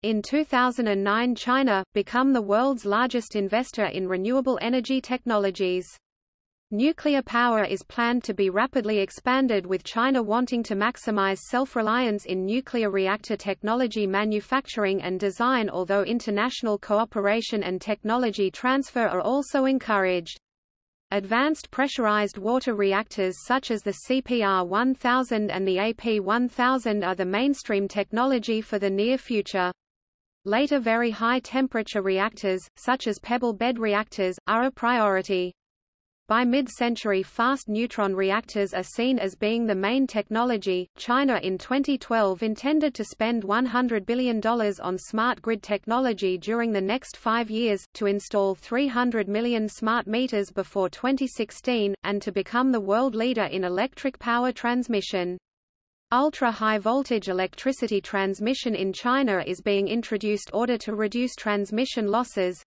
In 2009 China, become the world's largest investor in renewable energy technologies. Nuclear power is planned to be rapidly expanded with China wanting to maximize self-reliance in nuclear reactor technology manufacturing and design although international cooperation and technology transfer are also encouraged. Advanced pressurized water reactors such as the CPR-1000 and the AP-1000 are the mainstream technology for the near future. Later very high temperature reactors, such as pebble bed reactors, are a priority. By mid-century fast neutron reactors are seen as being the main technology. China in 2012 intended to spend $100 billion on smart grid technology during the next five years, to install 300 million smart meters before 2016, and to become the world leader in electric power transmission. Ultra-high voltage electricity transmission in China is being introduced order to reduce transmission losses,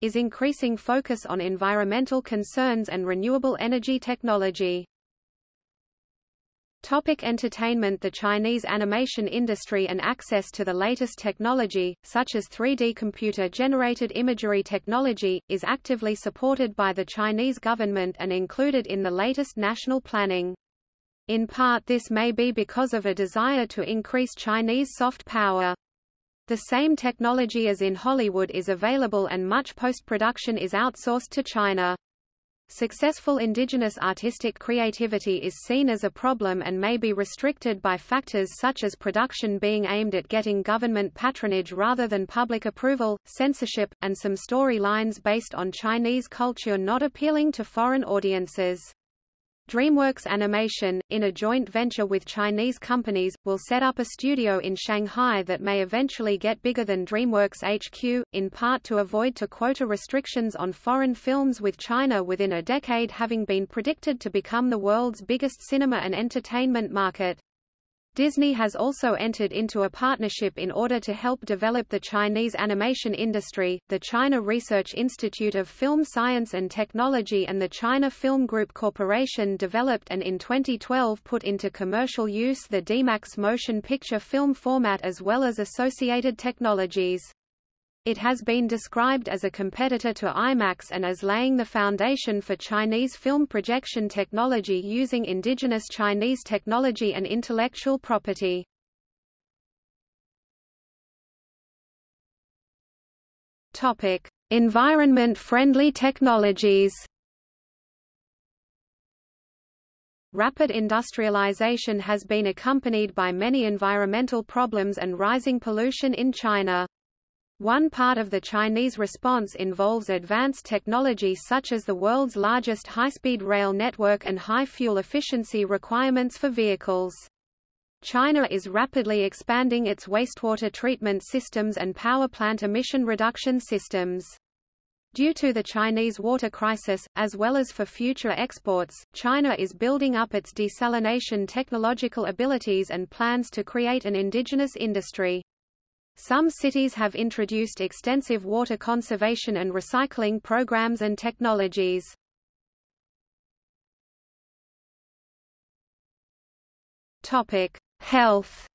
is increasing focus on environmental concerns and renewable energy technology. Topic entertainment The Chinese animation industry and access to the latest technology, such as 3D computer-generated imagery technology, is actively supported by the Chinese government and included in the latest national planning. In part this may be because of a desire to increase Chinese soft power. The same technology as in Hollywood is available and much post-production is outsourced to China. Successful indigenous artistic creativity is seen as a problem and may be restricted by factors such as production being aimed at getting government patronage rather than public approval, censorship, and some storylines based on Chinese culture not appealing to foreign audiences. DreamWorks Animation, in a joint venture with Chinese companies, will set up a studio in Shanghai that may eventually get bigger than DreamWorks HQ, in part to avoid to quota restrictions on foreign films with China within a decade having been predicted to become the world's biggest cinema and entertainment market. Disney has also entered into a partnership in order to help develop the Chinese animation industry. The China Research Institute of Film Science and Technology and the China Film Group Corporation developed and in 2012 put into commercial use the DMAX motion picture film format as well as associated technologies. It has been described as a competitor to IMAX and as laying the foundation for Chinese film projection technology using indigenous Chinese technology and intellectual property. Topic: Environment-friendly technologies. Rapid industrialization has been accompanied by many environmental problems and rising pollution in China. One part of the Chinese response involves advanced technology such as the world's largest high-speed rail network and high fuel efficiency requirements for vehicles. China is rapidly expanding its wastewater treatment systems and power plant emission reduction systems. Due to the Chinese water crisis, as well as for future exports, China is building up its desalination technological abilities and plans to create an indigenous industry. Some cities have introduced extensive water conservation and recycling programs and technologies. Topic: Health.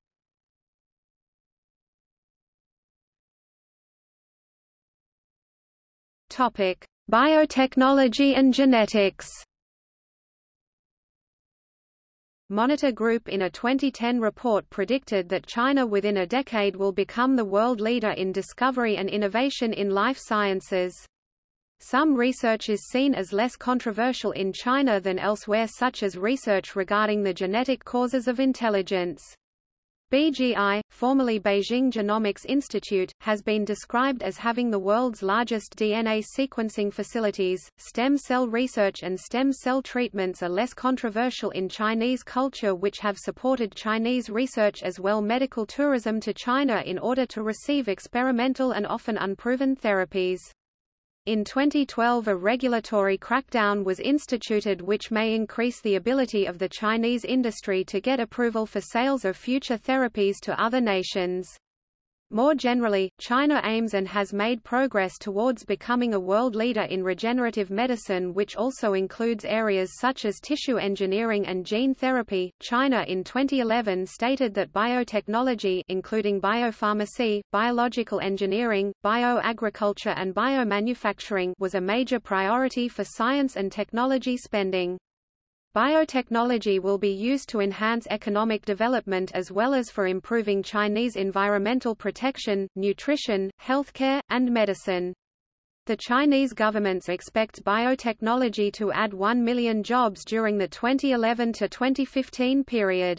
Topic: Biotechnology and genetics. Monitor Group in a 2010 report predicted that China within a decade will become the world leader in discovery and innovation in life sciences. Some research is seen as less controversial in China than elsewhere such as research regarding the genetic causes of intelligence. BGI, formerly Beijing Genomics Institute, has been described as having the world's largest DNA sequencing facilities. Stem cell research and stem cell treatments are less controversial in Chinese culture, which have supported Chinese research as well medical tourism to China in order to receive experimental and often unproven therapies. In 2012 a regulatory crackdown was instituted which may increase the ability of the Chinese industry to get approval for sales of future therapies to other nations. More generally, China aims and has made progress towards becoming a world leader in regenerative medicine, which also includes areas such as tissue engineering and gene therapy. China in 2011 stated that biotechnology, including biopharmacy, biological engineering, bioagriculture, and biomanufacturing, was a major priority for science and technology spending. Biotechnology will be used to enhance economic development as well as for improving Chinese environmental protection, nutrition, healthcare, and medicine. The Chinese government expects biotechnology to add 1 million jobs during the 2011 to 2015 period.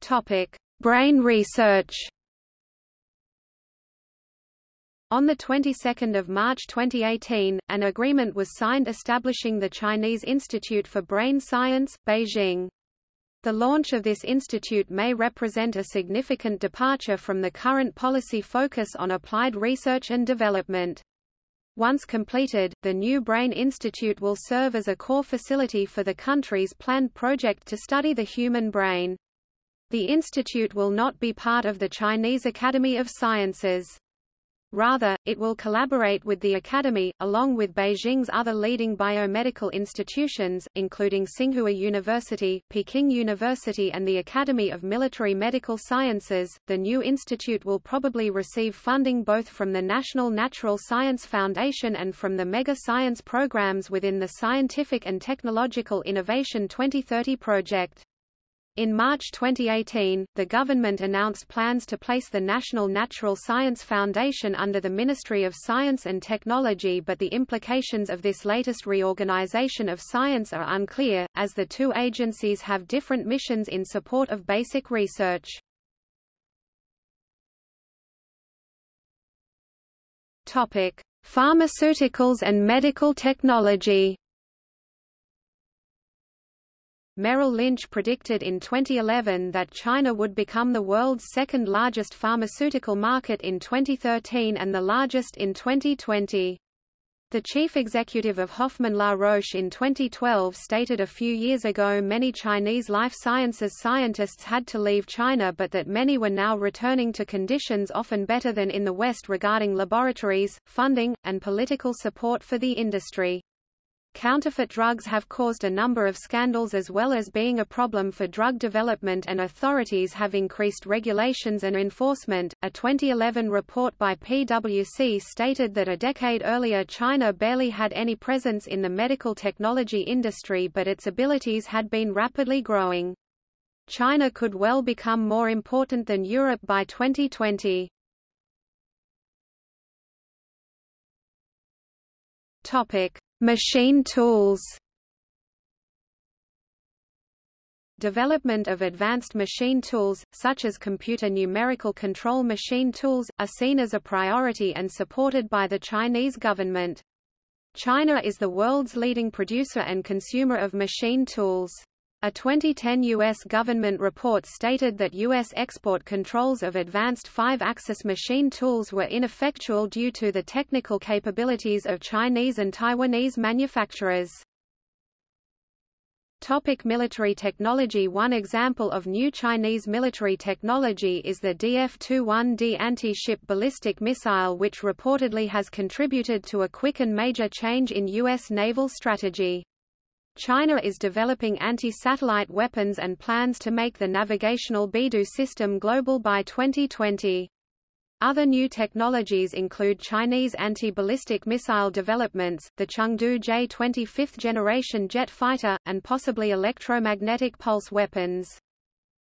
Topic: Brain research. On the 22nd of March 2018, an agreement was signed establishing the Chinese Institute for Brain Science, Beijing. The launch of this institute may represent a significant departure from the current policy focus on applied research and development. Once completed, the new Brain Institute will serve as a core facility for the country's planned project to study the human brain. The institute will not be part of the Chinese Academy of Sciences. Rather, it will collaborate with the Academy, along with Beijing's other leading biomedical institutions, including Tsinghua University, Peking University and the Academy of Military Medical Sciences. The new institute will probably receive funding both from the National Natural Science Foundation and from the Mega Science programs within the Scientific and Technological Innovation 2030 project. In March 2018, the government announced plans to place the National Natural Science Foundation under the Ministry of Science and Technology but the implications of this latest reorganization of science are unclear, as the two agencies have different missions in support of basic research. Pharmaceuticals and medical technology Merrill Lynch predicted in 2011 that China would become the world's second largest pharmaceutical market in 2013 and the largest in 2020. The chief executive of Hoffmann La Roche in 2012 stated a few years ago many Chinese life sciences scientists had to leave China but that many were now returning to conditions often better than in the West regarding laboratories, funding, and political support for the industry. Counterfeit drugs have caused a number of scandals as well as being a problem for drug development and authorities have increased regulations and enforcement. A 2011 report by PwC stated that a decade earlier China barely had any presence in the medical technology industry but its abilities had been rapidly growing. China could well become more important than Europe by 2020. Topic: Machine tools Development of advanced machine tools, such as computer numerical control machine tools, are seen as a priority and supported by the Chinese government. China is the world's leading producer and consumer of machine tools. A 2010 U.S. government report stated that U.S. export controls of advanced five-axis machine tools were ineffectual due to the technical capabilities of Chinese and Taiwanese manufacturers. Topic military technology One example of new Chinese military technology is the DF-21D anti-ship ballistic missile which reportedly has contributed to a quick and major change in U.S. naval strategy. China is developing anti-satellite weapons and plans to make the navigational Beidou system global by 2020. Other new technologies include Chinese anti-ballistic missile developments, the Chengdu J-20 fifth-generation jet fighter, and possibly electromagnetic pulse weapons.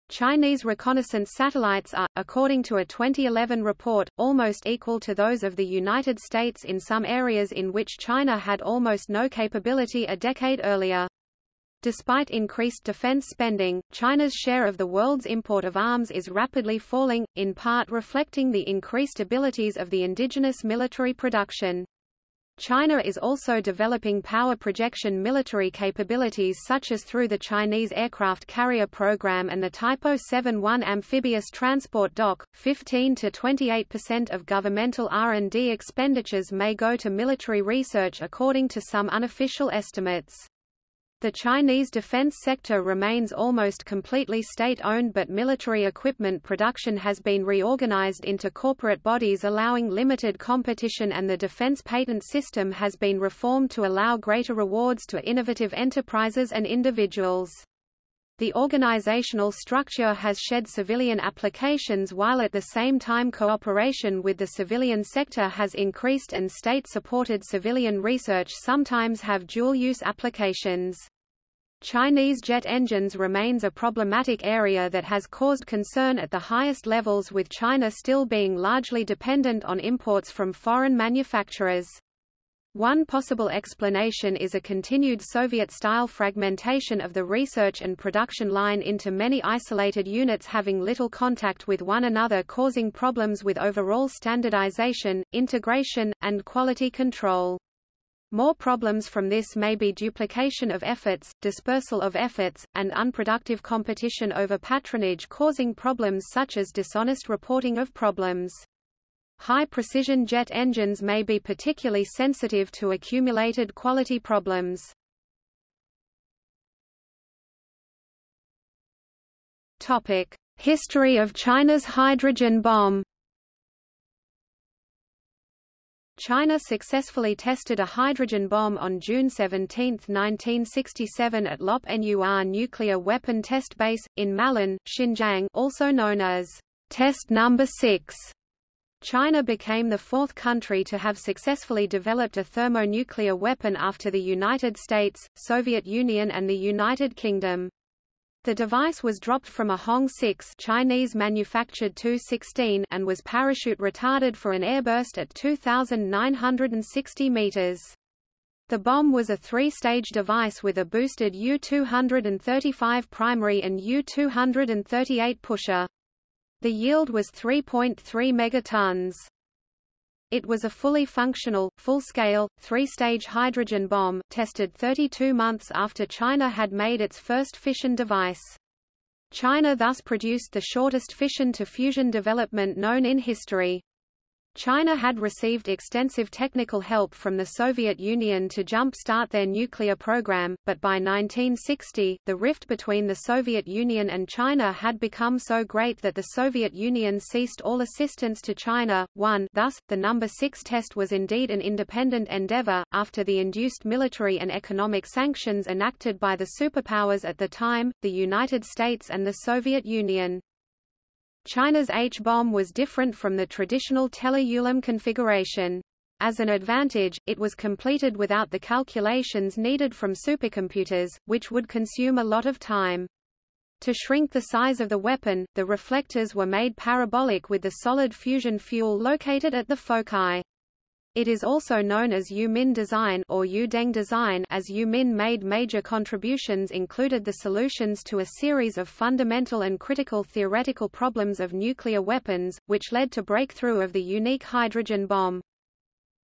Chinese reconnaissance satellites are, according to a 2011 report, almost equal to those of the United States in some areas in which China had almost no capability a decade earlier. Despite increased defense spending, China's share of the world's import of arms is rapidly falling, in part reflecting the increased abilities of the indigenous military production. China is also developing power projection military capabilities such as through the Chinese aircraft carrier program and the Type 71 amphibious transport dock. 15 to 28% of governmental R&D expenditures may go to military research according to some unofficial estimates. The Chinese defense sector remains almost completely state-owned but military equipment production has been reorganized into corporate bodies allowing limited competition and the defense patent system has been reformed to allow greater rewards to innovative enterprises and individuals. The organizational structure has shed civilian applications while at the same time cooperation with the civilian sector has increased and state-supported civilian research sometimes have dual-use applications. Chinese jet engines remains a problematic area that has caused concern at the highest levels with China still being largely dependent on imports from foreign manufacturers. One possible explanation is a continued Soviet-style fragmentation of the research and production line into many isolated units having little contact with one another causing problems with overall standardization, integration, and quality control. More problems from this may be duplication of efforts, dispersal of efforts, and unproductive competition over patronage causing problems such as dishonest reporting of problems. High-precision jet engines may be particularly sensitive to accumulated quality problems. History of China's hydrogen bomb. China successfully tested a hydrogen bomb on June 17, 1967 at Lop Nur nuclear weapon test base, in Malan, Xinjiang also known as Test Number 6. China became the fourth country to have successfully developed a thermonuclear weapon after the United States, Soviet Union and the United Kingdom. The device was dropped from a Hong 6 Chinese manufactured Tu-16 and was parachute retarded for an airburst at 2,960 meters. The bomb was a three-stage device with a boosted U-235 primary and U-238 pusher. The yield was 3.3 megatons. It was a fully functional, full-scale, three-stage hydrogen bomb, tested 32 months after China had made its first fission device. China thus produced the shortest fission-to-fusion development known in history. China had received extensive technical help from the Soviet Union to jump-start their nuclear program, but by 1960, the rift between the Soviet Union and China had become so great that the Soviet Union ceased all assistance to China. 1 Thus, the number 6 test was indeed an independent endeavor, after the induced military and economic sanctions enacted by the superpowers at the time, the United States and the Soviet Union. China's H-bomb was different from the traditional Teller-Ulam configuration. As an advantage, it was completed without the calculations needed from supercomputers, which would consume a lot of time. To shrink the size of the weapon, the reflectors were made parabolic with the solid fusion fuel located at the foci. It is also known as Yu-Min design or Yu-Deng design as Yu-Min made major contributions included the solutions to a series of fundamental and critical theoretical problems of nuclear weapons, which led to breakthrough of the unique hydrogen bomb.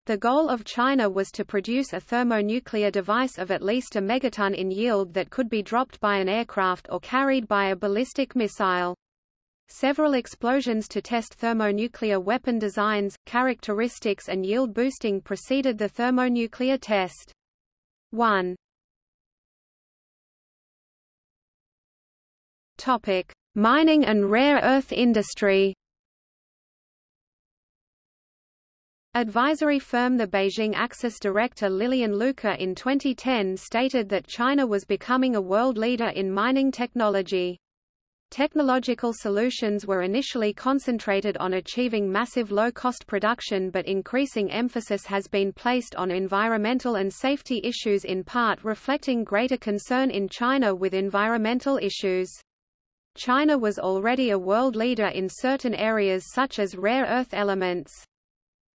The goal of China was to produce a thermonuclear device of at least a megaton in yield that could be dropped by an aircraft or carried by a ballistic missile. Several explosions to test thermonuclear weapon designs, characteristics and yield boosting preceded the thermonuclear test. 1. Topic: Mining and rare earth industry. Advisory firm the Beijing Axis director Lillian Luca in 2010 stated that China was becoming a world leader in mining technology. Technological solutions were initially concentrated on achieving massive low-cost production but increasing emphasis has been placed on environmental and safety issues in part reflecting greater concern in China with environmental issues. China was already a world leader in certain areas such as rare earth elements.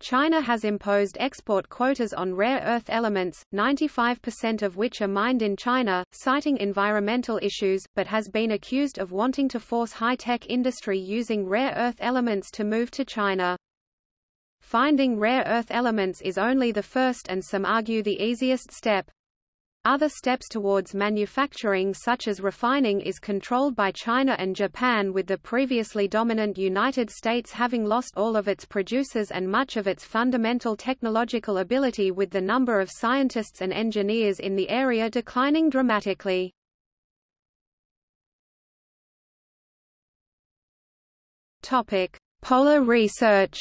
China has imposed export quotas on rare earth elements, 95% of which are mined in China, citing environmental issues, but has been accused of wanting to force high-tech industry using rare earth elements to move to China. Finding rare earth elements is only the first and some argue the easiest step. Other steps towards manufacturing such as refining is controlled by China and Japan with the previously dominant United States having lost all of its producers and much of its fundamental technological ability with the number of scientists and engineers in the area declining dramatically. Polar research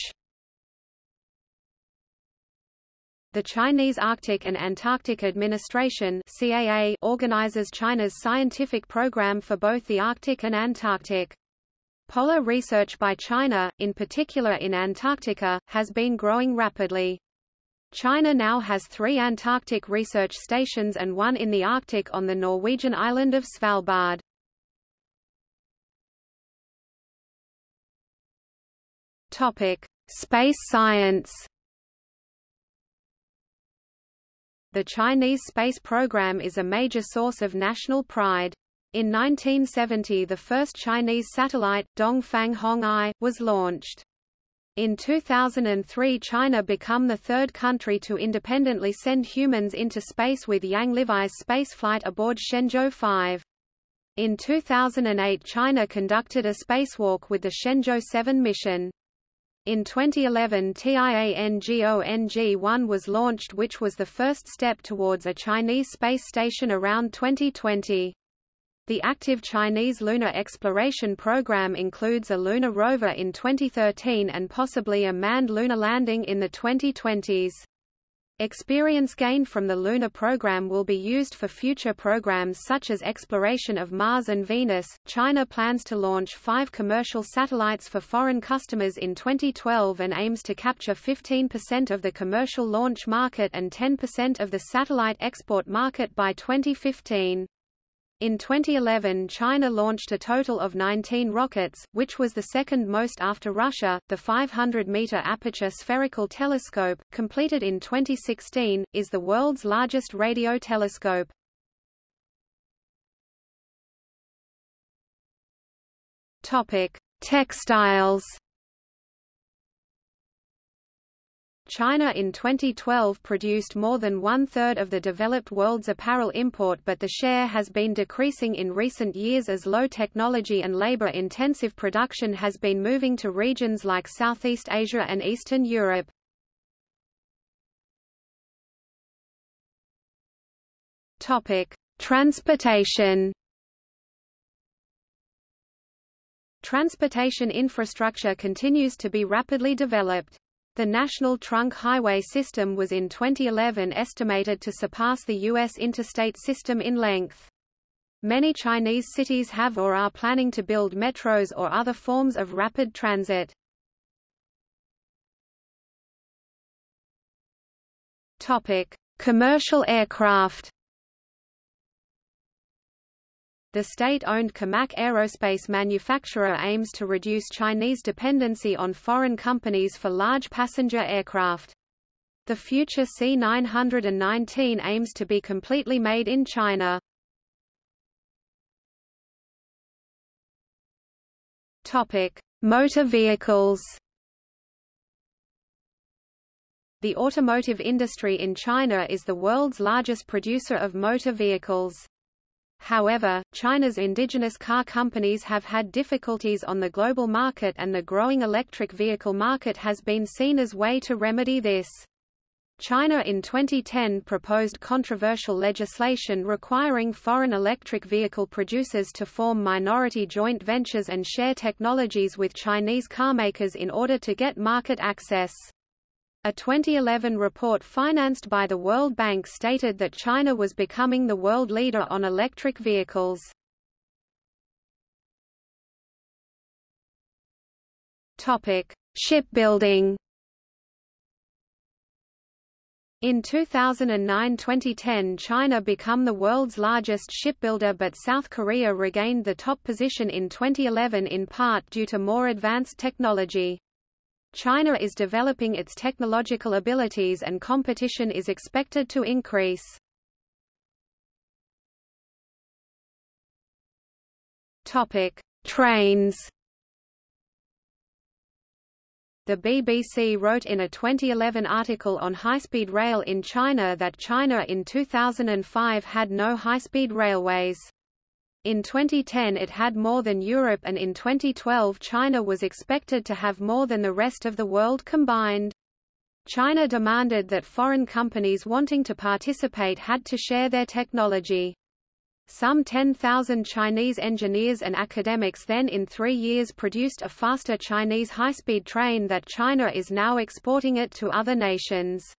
The Chinese Arctic and Antarctic Administration CAA organizes China's scientific program for both the Arctic and Antarctic. Polar research by China, in particular in Antarctica, has been growing rapidly. China now has three Antarctic research stations and one in the Arctic on the Norwegian island of Svalbard. Topic: Space science The Chinese space program is a major source of national pride. In 1970 the first Chinese satellite, Dongfang Hong I, was launched. In 2003 China became the third country to independently send humans into space with Yang Liwei's spaceflight aboard Shenzhou 5. In 2008 China conducted a spacewalk with the Shenzhou 7 mission. In 2011 Tiangong-1 was launched which was the first step towards a Chinese space station around 2020. The active Chinese lunar exploration program includes a lunar rover in 2013 and possibly a manned lunar landing in the 2020s. Experience gained from the lunar program will be used for future programs such as exploration of Mars and Venus. China plans to launch five commercial satellites for foreign customers in 2012 and aims to capture 15% of the commercial launch market and 10% of the satellite export market by 2015. In 2011 China launched a total of 19 rockets, which was the second most after Russia. The 500-meter aperture spherical telescope, completed in 2016, is the world's largest radio telescope. Topic: Textiles China in 2012 produced more than one-third of the developed world's apparel import but the share has been decreasing in recent years as low technology and labor-intensive production has been moving to regions like Southeast Asia and Eastern Europe. Transportation Transportation infrastructure continues to be rapidly developed. The National Trunk Highway System was in 2011 estimated to surpass the U.S. interstate system in length. Many Chinese cities have or are planning to build metros or other forms of rapid transit. Topic: Commercial aircraft. The state-owned COMAC aerospace manufacturer aims to reduce Chinese dependency on foreign companies for large passenger aircraft. The future C919 aims to be completely made in China. Topic: Motor vehicles. The automotive industry in China is the world's largest producer of motor vehicles. However, China's indigenous car companies have had difficulties on the global market and the growing electric vehicle market has been seen as way to remedy this. China in 2010 proposed controversial legislation requiring foreign electric vehicle producers to form minority joint ventures and share technologies with Chinese carmakers in order to get market access. A 2011 report financed by the World Bank stated that China was becoming the world leader on electric vehicles. Topic: Shipbuilding. In 2009–2010 China became the world's largest shipbuilder but South Korea regained the top position in 2011 in part due to more advanced technology. China is developing its technological abilities and competition is expected to increase. Topic: Trains. The BBC wrote in a 2011 article on high-speed rail in China that China in 2005 had no high-speed railways. In 2010 it had more than Europe and in 2012 China was expected to have more than the rest of the world combined. China demanded that foreign companies wanting to participate had to share their technology. Some 10,000 Chinese engineers and academics then in three years produced a faster Chinese high-speed train that China is now exporting it to other nations.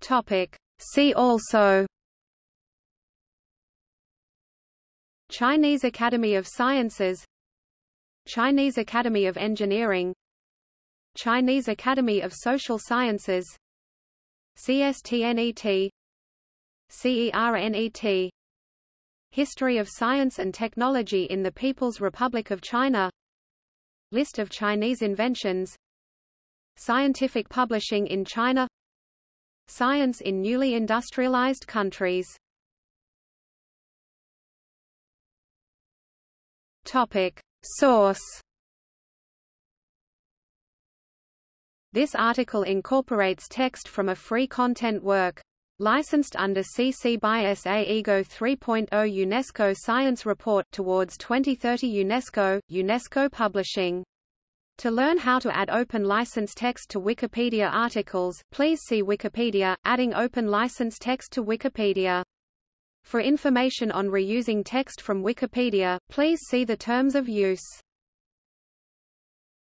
Topic. See also Chinese Academy of Sciences Chinese Academy of Engineering Chinese Academy of Social Sciences CSTNET CERNET History of Science and Technology in the People's Republic of China List of Chinese inventions Scientific publishing in China Science in newly industrialized countries Topic. Source This article incorporates text from a free content work. Licensed under CC by SA IGO 3.0 UNESCO Science Report towards 2030 UNESCO, UNESCO Publishing To learn how to add open license text to Wikipedia articles, please see Wikipedia, adding open license text to Wikipedia. For information on reusing text from Wikipedia, please see the terms of use.